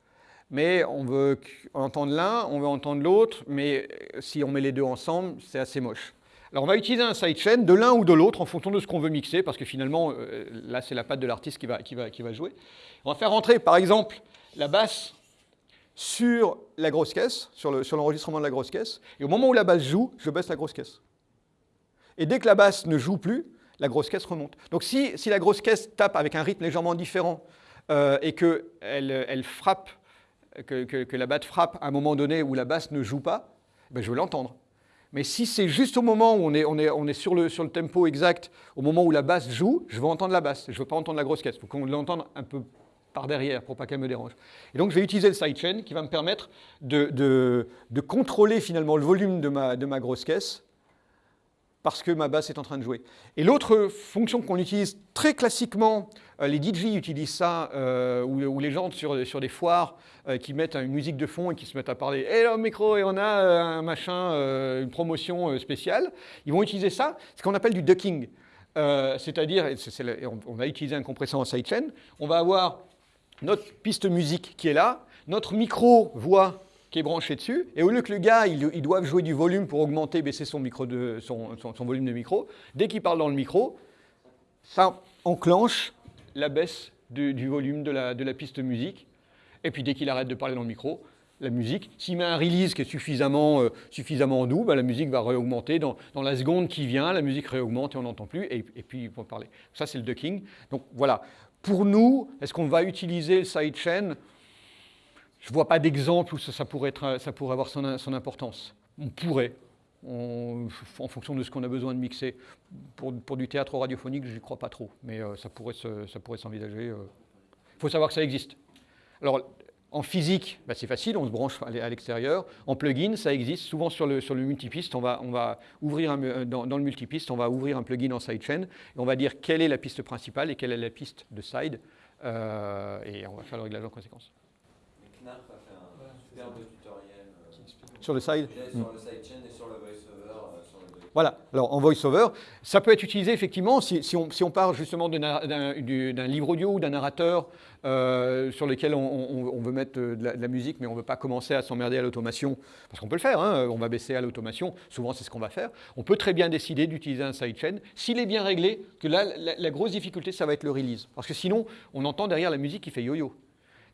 mais on veut entendre l'un, on veut entendre l'autre, mais euh, si on met les deux ensemble, c'est assez moche. Alors on va utiliser un sidechain de l'un ou de l'autre en fonction de ce qu'on veut mixer, parce que finalement, là, c'est la patte de l'artiste qui va, qui, va, qui va jouer. On va faire rentrer, par exemple, la basse sur la grosse caisse, sur le- sur l'enregistrement de la grosse caisse, et au moment où la basse joue, je baisse la grosse caisse. Et dès que la basse ne joue plus, la grosse caisse remonte. Donc si, si la grosse caisse tape avec un rythme légèrement différent euh, et qu'elle elle frappe, que, que- que la batte frappe à un moment donné où la basse ne joue pas, ben je vais l'entendre. Mais si c'est juste au moment où on est, on est, on est sur, le, sur le tempo exact, au moment où la basse joue, je vais entendre la basse. Je ne veux pas entendre la grosse caisse. Il faut qu'on l'entende un peu par derrière pour pas qu'elle me dérange. Et donc je vais utiliser le sidechain qui va me permettre de, de- de contrôler finalement le volume de ma, de ma grosse caisse parce que ma basse est en train de jouer. Et l'autre fonction qu'on utilise très classiquement, euh, les DJ utilisent ça, euh, ou, les gens sur, sur des foires euh, qui mettent une musique de fond et qui se mettent à parler, là au micro, et on a un machin, une promotion spéciale, ils vont utiliser ça, ce qu'on appelle du ducking. C'est-à-dire, on, on va utiliser un compresseur en sidechain, on va avoir notre piste musique qui est là, notre micro voix qui est branché dessus, et au lieu que le gars, il, il doive jouer du volume pour augmenter, baisser son, micro de, son, son- son volume de micro, dès qu'il parle dans le micro, ça enclenche la baisse du, volume de la, piste musique. Et puis dès qu'il arrête de parler dans le micro, la musique, s'il met un release qui est suffisamment, euh, suffisamment doux, bah, la musique va réaugmenter. Dans, la seconde qui vient, la musique réaugmente et on n'entend plus, et, et, puis il peut parler. Ça, c'est le ducking. Donc voilà. Pour nous, est-ce qu'on va utiliser le sidechain? Je ne vois pas d'exemple où ça, pourrait avoir son, importance. On pourrait, on, en fonction de ce qu'on a besoin de mixer. Pour, pour du théâtre radiophonique, je n'y crois pas trop, mais euh, ça pourrait s'envisager. Il euh. faut savoir que ça existe. Alors, en physique, bah c'est facile, on se branche à l'extérieur. En plugin, ça existe souvent sur le, sur le multipiste. On va, on va ouvrir un, euh, dans, dans, le multipiste, on va ouvrir un plugin en sidechain et on va dire quelle est la piste principale et quelle est la piste de side. Euh, et on va faire le réglage en conséquence. Knarf a fait un superbe tutoriel euh, sur le side. Sur le sidechain et sur le voiceover. Euh, sur le voilà, alors en voiceover, ça peut être utilisé effectivement si, on, si on, justement d'un livre audio ou d'un narrateur euh, sur lequel on, on, veut mettre de la, de la musique, mais on ne veut pas commencer à s'emmerder à l'automation, parce qu'on peut le faire, hein, on va baisser à l'automation, souvent c'est ce qu'on va faire. On peut très bien décider d'utiliser un sidechain, s'il est bien réglé, que là, la, la, grosse difficulté, ça va être le release, parce que sinon, on entend derrière la musique qui fait yo-yo.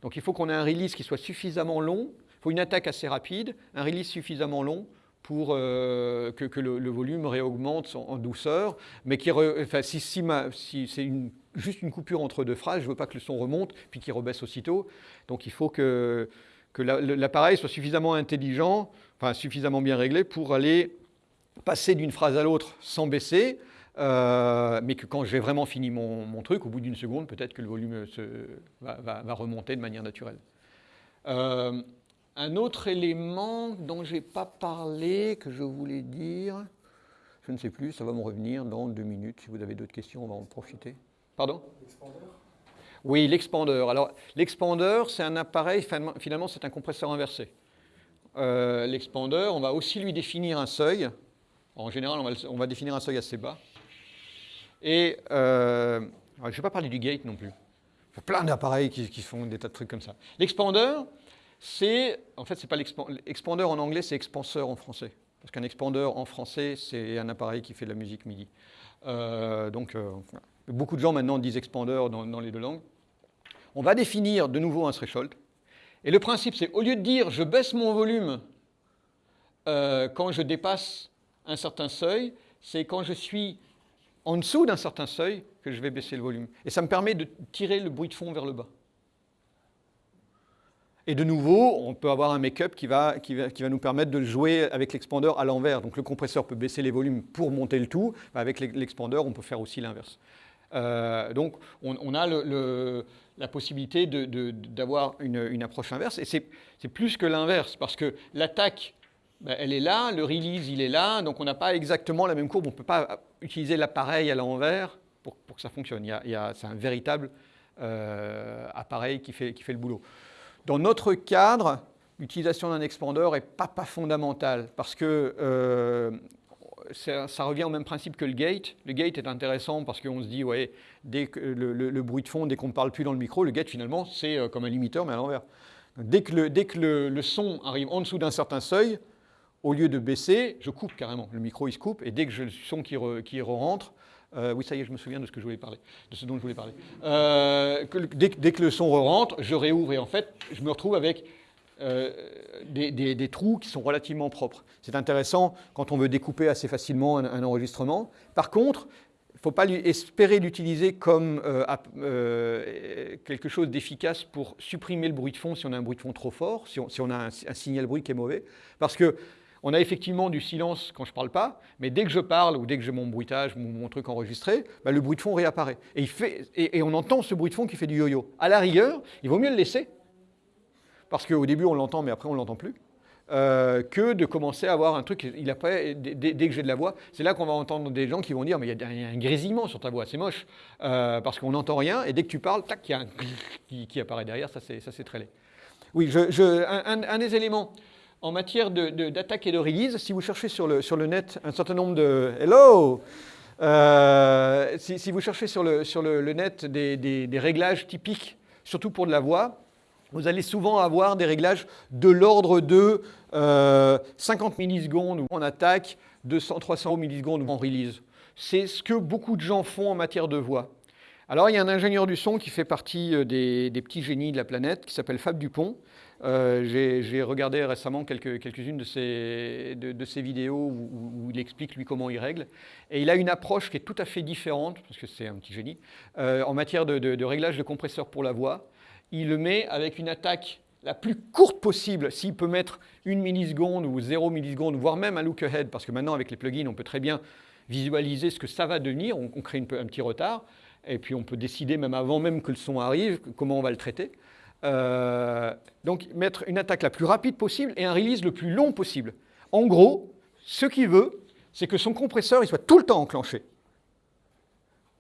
Donc il faut qu'on ait un release qui soit suffisamment long, il faut une attaque assez rapide, un release suffisamment long, pour euh, que, le, volume réaugmente en, douceur, mais qui, enfin, si, c'est juste une coupure entre deux phrases, je ne veux pas que le son remonte puis qu'il rebaisse aussitôt. Donc il faut que, l'appareil soit suffisamment intelligent, enfin suffisamment bien réglé pour aller passer d'une phrase à l'autre sans baisser, euh, mais que quand j'ai vraiment fini mon, truc, au bout d'une seconde, peut-être que le volume va, remonter de manière naturelle. Euh, un autre élément dont je n'ai pas parlé, que je voulais dire, je ne sais plus, ça va me revenir dans deux minutes. Si vous avez d'autres questions, on va en profiter. Pardon? Oui, l'expandeur. Alors, l'expandeur, c'est un appareil, finalement, c'est un compresseur inversé. Euh, l'expandeur, on va aussi lui définir un seuil. En général, on va, on va définir un seuil assez bas. Et euh, je ne vais pas parler du gate non plus. Il y a plein d'appareils qui, qui, font des tas de trucs comme ça. L'expandeur, c'est, en fait, c'est pas l'expandeur en anglais, c'est expanseur en français. Parce qu'un expandeur en français, c'est un appareil qui fait de la musique MIDI. Euh, donc, euh, beaucoup de gens maintenant disent expandeur dans, les deux langues. On va définir de nouveau un threshold. Et le principe, c'est au lieu de dire je baisse mon volume euh, quand je dépasse un certain seuil, c'est quand je suis en dessous d'un certain seuil que je vais baisser le volume. Et ça me permet de tirer le bruit de fond vers le bas. Et de nouveau, on peut avoir un make-up qui va, qui, va, qui va nous permettre de jouer avec l'expandeur à l'envers. Donc le compresseur peut baisser les volumes pour monter le tout. Avec l'expandeur, on peut faire aussi l'inverse. Euh, donc on, a la possibilité d'avoir une, approche inverse. Et c'est plus que l'inverse, parce que l'attaque, ben, elle est là, le release, il est là, donc on n'a pas exactement la même courbe. On ne peut pas utiliser l'appareil à l'envers pour, pour, que ça fonctionne. C'est un véritable euh, appareil qui fait, qui fait le boulot. Dans notre cadre, l'utilisation d'un expandeur n'est pas, pas fondamentale parce que euh, ça revient au même principe que le gate. Le gate est intéressant parce qu'on se dit, ouais, dès le, bruit de fond, dès qu'on ne parle plus dans le micro, le gate finalement c'est euh, comme un limiteur mais à l'envers. Dès que, le, dès que le, son arrive en dessous d'un certain seuil, au lieu de baisser, je coupe carrément. Le micro il se coupe et dès que le son qui, re, qui re-rentre, euh, oui, ça y est, je me souviens de ce que je voulais parler, de ce dont je voulais parler. Euh, dès, que le son rentre, je réouvre et en fait, je me retrouve avec euh, des, trous qui sont relativement propres. C'est intéressant quand on veut découper assez facilement un, enregistrement. Par contre, il ne faut pas espérer l'utiliser comme quelque chose d'efficace pour supprimer le bruit de fond si on a un bruit de fond trop fort, si on, si on a un, un signal bruit qui est mauvais. Parce que on a effectivement du silence quand je ne parle pas, mais dès que je parle ou dès que j'ai mon bruitage, mon, mon, truc enregistré, bah, le bruit de fond réapparaît. Et, on entend ce bruit de fond qui fait du yo-yo. À la rigueur, il vaut mieux le laisser, parce qu'au début on l'entend, mais après on ne l'entend plus, euh, que de commencer à avoir un truc, il a dès, que j'ai de la voix, c'est là qu'on va entendre des gens qui vont dire, mais il y a un grésillement sur ta voix, c'est moche, euh, parce qu'on n'entend rien, et dès que tu parles, tac, il y a un qui, qui apparaît derrière, ça c'est très laid. Oui, un, des éléments en matière d'attaque et de release, si vous cherchez sur le, net un certain nombre de... Hello euh, si, vous cherchez sur le, net des, réglages typiques, surtout pour de la voix, vous allez souvent avoir des réglages de l'ordre de euh, 50 millisecondes en attaque, 200, 300 millisecondes en release. c'est ce que beaucoup de gens font en matière de voix. Alors il y a un ingénieur du son qui fait partie euh, des, petits génies de la planète, qui s'appelle Fab Dupont. Euh, j'ai regardé récemment quelques-unes de, ses, vidéos où, il explique lui comment il règle. Et il a une approche qui est tout à fait différente, parce que c'est un petit génie, euh, en matière de, réglage de compresseur pour la voix. Il le met avec une attaque la plus courte possible, s'il peut mettre une milliseconde ou 0 milliseconde, voire même un look ahead, parce que maintenant avec les plugins, on peut très bien visualiser ce que ça va devenir, on, crée un petit retard, et puis on peut décider même avant même que le son arrive, comment on va le traiter. Euh, donc mettre une attaque la plus rapide possible et un release le plus long possible. En gros, ce qu'il veut, c'est que son compresseur il soit tout le temps enclenché.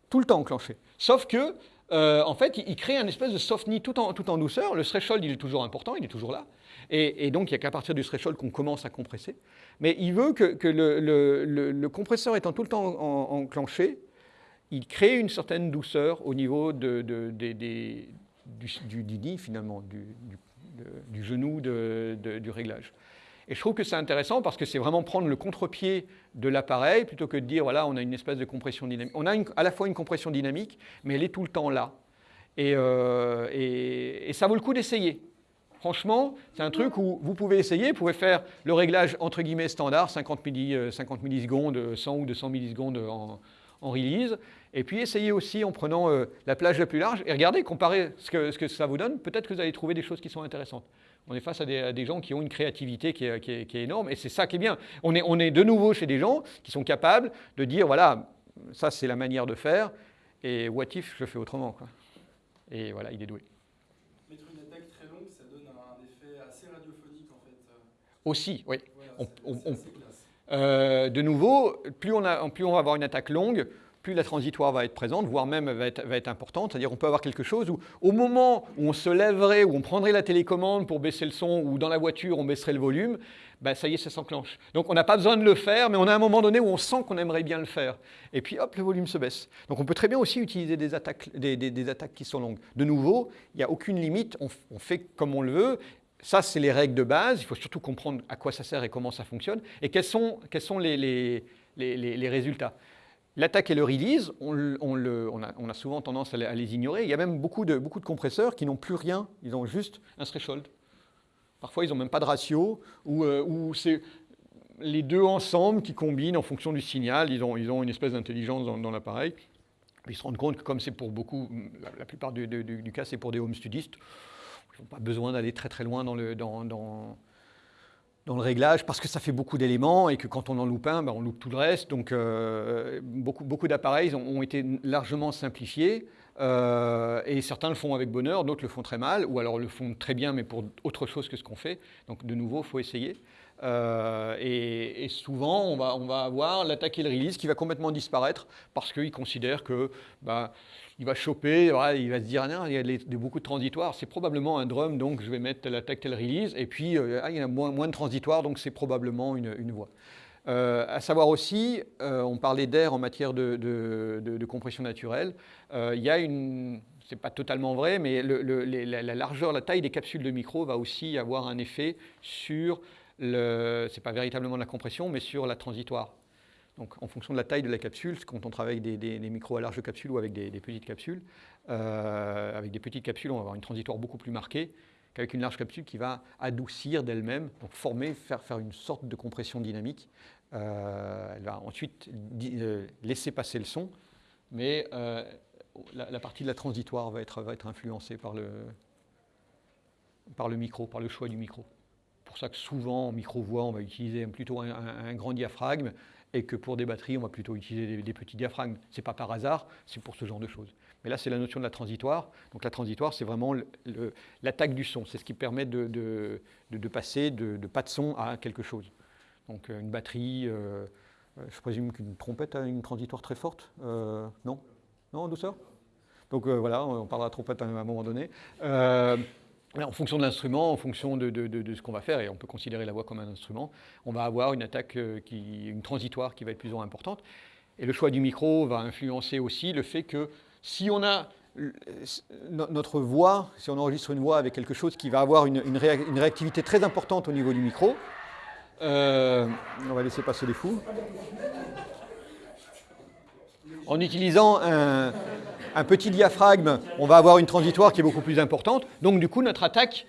Tout le temps enclenché. Sauf que, euh, en fait, il, crée un espèce de soft knee tout en, tout en douceur. Le threshold, il est toujours important, il est toujours là. Et, donc, il n'y a qu'à partir du threshold qu'on commence à compresser. Mais il veut que, le, compresseur étant tout le temps enclenché, il crée une certaine douceur au niveau de, des, du, Didi, finalement, du, genou du réglage. Et je trouve que c'est intéressant parce que c'est vraiment prendre le contre-pied de l'appareil plutôt que de dire, voilà, on a une espèce de compression dynamique. On a à la fois une compression dynamique, mais elle est tout le temps là. Et, euh, et, ça vaut le coup d'essayer. Franchement, c'est un truc où vous pouvez essayer, vous pouvez faire le réglage entre guillemets standard, 50, 50 millisecondes, 100 ou 200 millisecondes en, en release, et puis essayez aussi en prenant euh, la plage la plus large, et regardez, comparez ce que, ce que ça vous donne, peut-être que vous allez trouver des choses qui sont intéressantes. On est face à des, gens qui ont une créativité qui est, énorme, et c'est ça qui est bien. On est, on est de nouveau chez des gens qui sont capables de dire, voilà, ça c'est la manière de faire, et what if je fais autrement. Quoi. Et voilà, il est doué. Mettre une attaque très longue, ça donne un effet assez radiophonique en fait. Aussi, oui. Euh, de nouveau, plus on, a, plus on va avoir une attaque longue, plus la transitoire va être présente, voire même va être, importante. C'est-à-dire qu'on peut avoir quelque chose où, au moment où on se lèverait, où on prendrait la télécommande pour baisser le son, ou dans la voiture on baisserait le volume, ben ça y est, ça s'enclenche. Donc on n'a pas besoin de le faire, mais on a un moment donné où on sent qu'on aimerait bien le faire. Et puis hop, le volume se baisse. Donc on peut très bien aussi utiliser des attaques, des, attaques qui sont longues. De nouveau, il n'y a aucune limite, on, on fait comme on le veut. Ça, c'est les règles de base. Il faut surtout comprendre à quoi ça sert et comment ça fonctionne. Et quels sont, les, résultats? L'attaque et le release, on, a, souvent tendance à les, ignorer. Il y a même beaucoup de, compresseurs qui n'ont plus rien, ils ont juste un threshold. Parfois, ils n'ont même pas de ratio, ou, euh, c'est les deux ensemble qui combinent en fonction du signal, ils ont, une espèce d'intelligence dans, l'appareil. Ils se rendent compte que comme c'est pour beaucoup, la, plupart du, cas, c'est pour des home studistes, ils n'ont pas besoin d'aller très très loin dans le, dans le réglage parce que ça fait beaucoup d'éléments et que quand on en loupe un, ben, on loupe tout le reste. Donc euh, beaucoup, beaucoup d'appareils ont, été largement simplifiés euh, et certains le font avec bonheur, d'autres le font très mal ou alors le font très bien mais pour autre chose que ce qu'on fait. Donc de nouveau, il faut essayer. Euh, et, souvent, on va, on va avoir l'attaque et le release qui va complètement disparaître parce qu'ils considèrent que bah, il va choper, il va se dire, ah il y a beaucoup de transitoires, c'est probablement un drum, donc je vais mettre l'attaque tel release, et puis euh, ah, il y a moins, de transitoires, donc c'est probablement une, voix. Euh, à savoir aussi, euh, on parlait d'air en matière de, compression naturelle, il y a une, c'est pas totalement vrai, mais la, largeur, la taille des capsules de micro va aussi avoir un effet sur, c'est pas véritablement la compression, mais sur la transitoire. Donc en fonction de la taille de la capsule, quand on travaille avec des, micros à large capsule ou avec des, petites capsules, euh, avec des petites capsules, on va avoir une transitoire beaucoup plus marquée qu'avec une large capsule qui va adoucir d'elle-même, donc former, faire, faire une sorte de compression dynamique. Euh, elle va ensuite euh, laisser passer le son, mais la, partie de la transitoire va être, influencée par le, par le micro, par le choix du micro. C'est pour ça que souvent en micro-voix, on va utiliser plutôt un grand diaphragme et que pour des batteries, on va plutôt utiliser des, petits diaphragmes. Ce n'est pas par hasard, c'est pour ce genre de choses. Mais là, c'est la notion de la transitoire. Donc la transitoire, c'est vraiment l'attaque du son. C'est ce qui permet de, passer de, pas de son à quelque chose. Donc euh, une batterie, euh, euh, je présume qu'une trompette a une transitoire très forte. non? Non, en douceur? Donc voilà, on parlera de trompette à un moment donné en fonction de l'instrument, en fonction de, ce qu'on va faire, et on peut considérer la voix comme un instrument, on va avoir une attaque, euh, une transitoire qui va être plus ou moins importante. Et le choix du micro va influencer aussi le fait que si on a notre voix, si on enregistre une voix avec quelque chose qui va avoir une, réactivité très importante au niveau du micro, euh, on va laisser passer les fous. en utilisant un, un petit diaphragme, on va avoir une transitoire qui est beaucoup plus importante. Donc du coup, notre attaque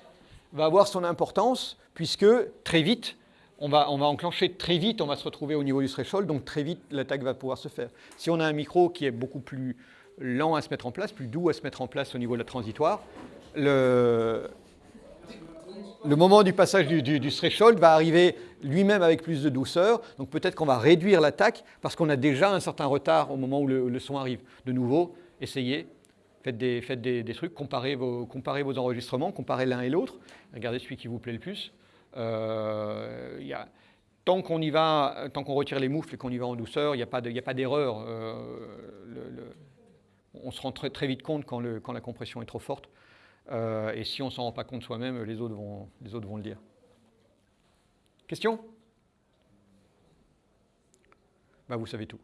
va avoir son importance, puisque très vite, on va, on va enclencher très vite, on va se retrouver au niveau du threshold, donc très vite, l'attaque va pouvoir se faire. Si on a un micro qui est beaucoup plus lent à se mettre en place, plus doux à se mettre en place au niveau de la transitoire, le, le moment du passage du, du- threshold va arriver lui-même avec plus de douceur. Donc peut-être qu'on va réduire l'attaque parce qu'on a déjà un certain retard au moment où le son arrive. De nouveau, essayez, faites des, trucs, comparez vos, comparez vos enregistrements, comparez l'un et l'autre, regardez celui qui vous plaît le plus. Euh, tant qu'on y va, tant qu'on retire les moufles et qu'on y va en douceur, il n'y a pas d'erreur. Euh, on se rend très, très vite compte quand, la compression est trop forte. Euh, et si on ne s'en rend pas compte soi-même, les autres vont, les autres vont le dire. Question? Bah, Vous savez tout.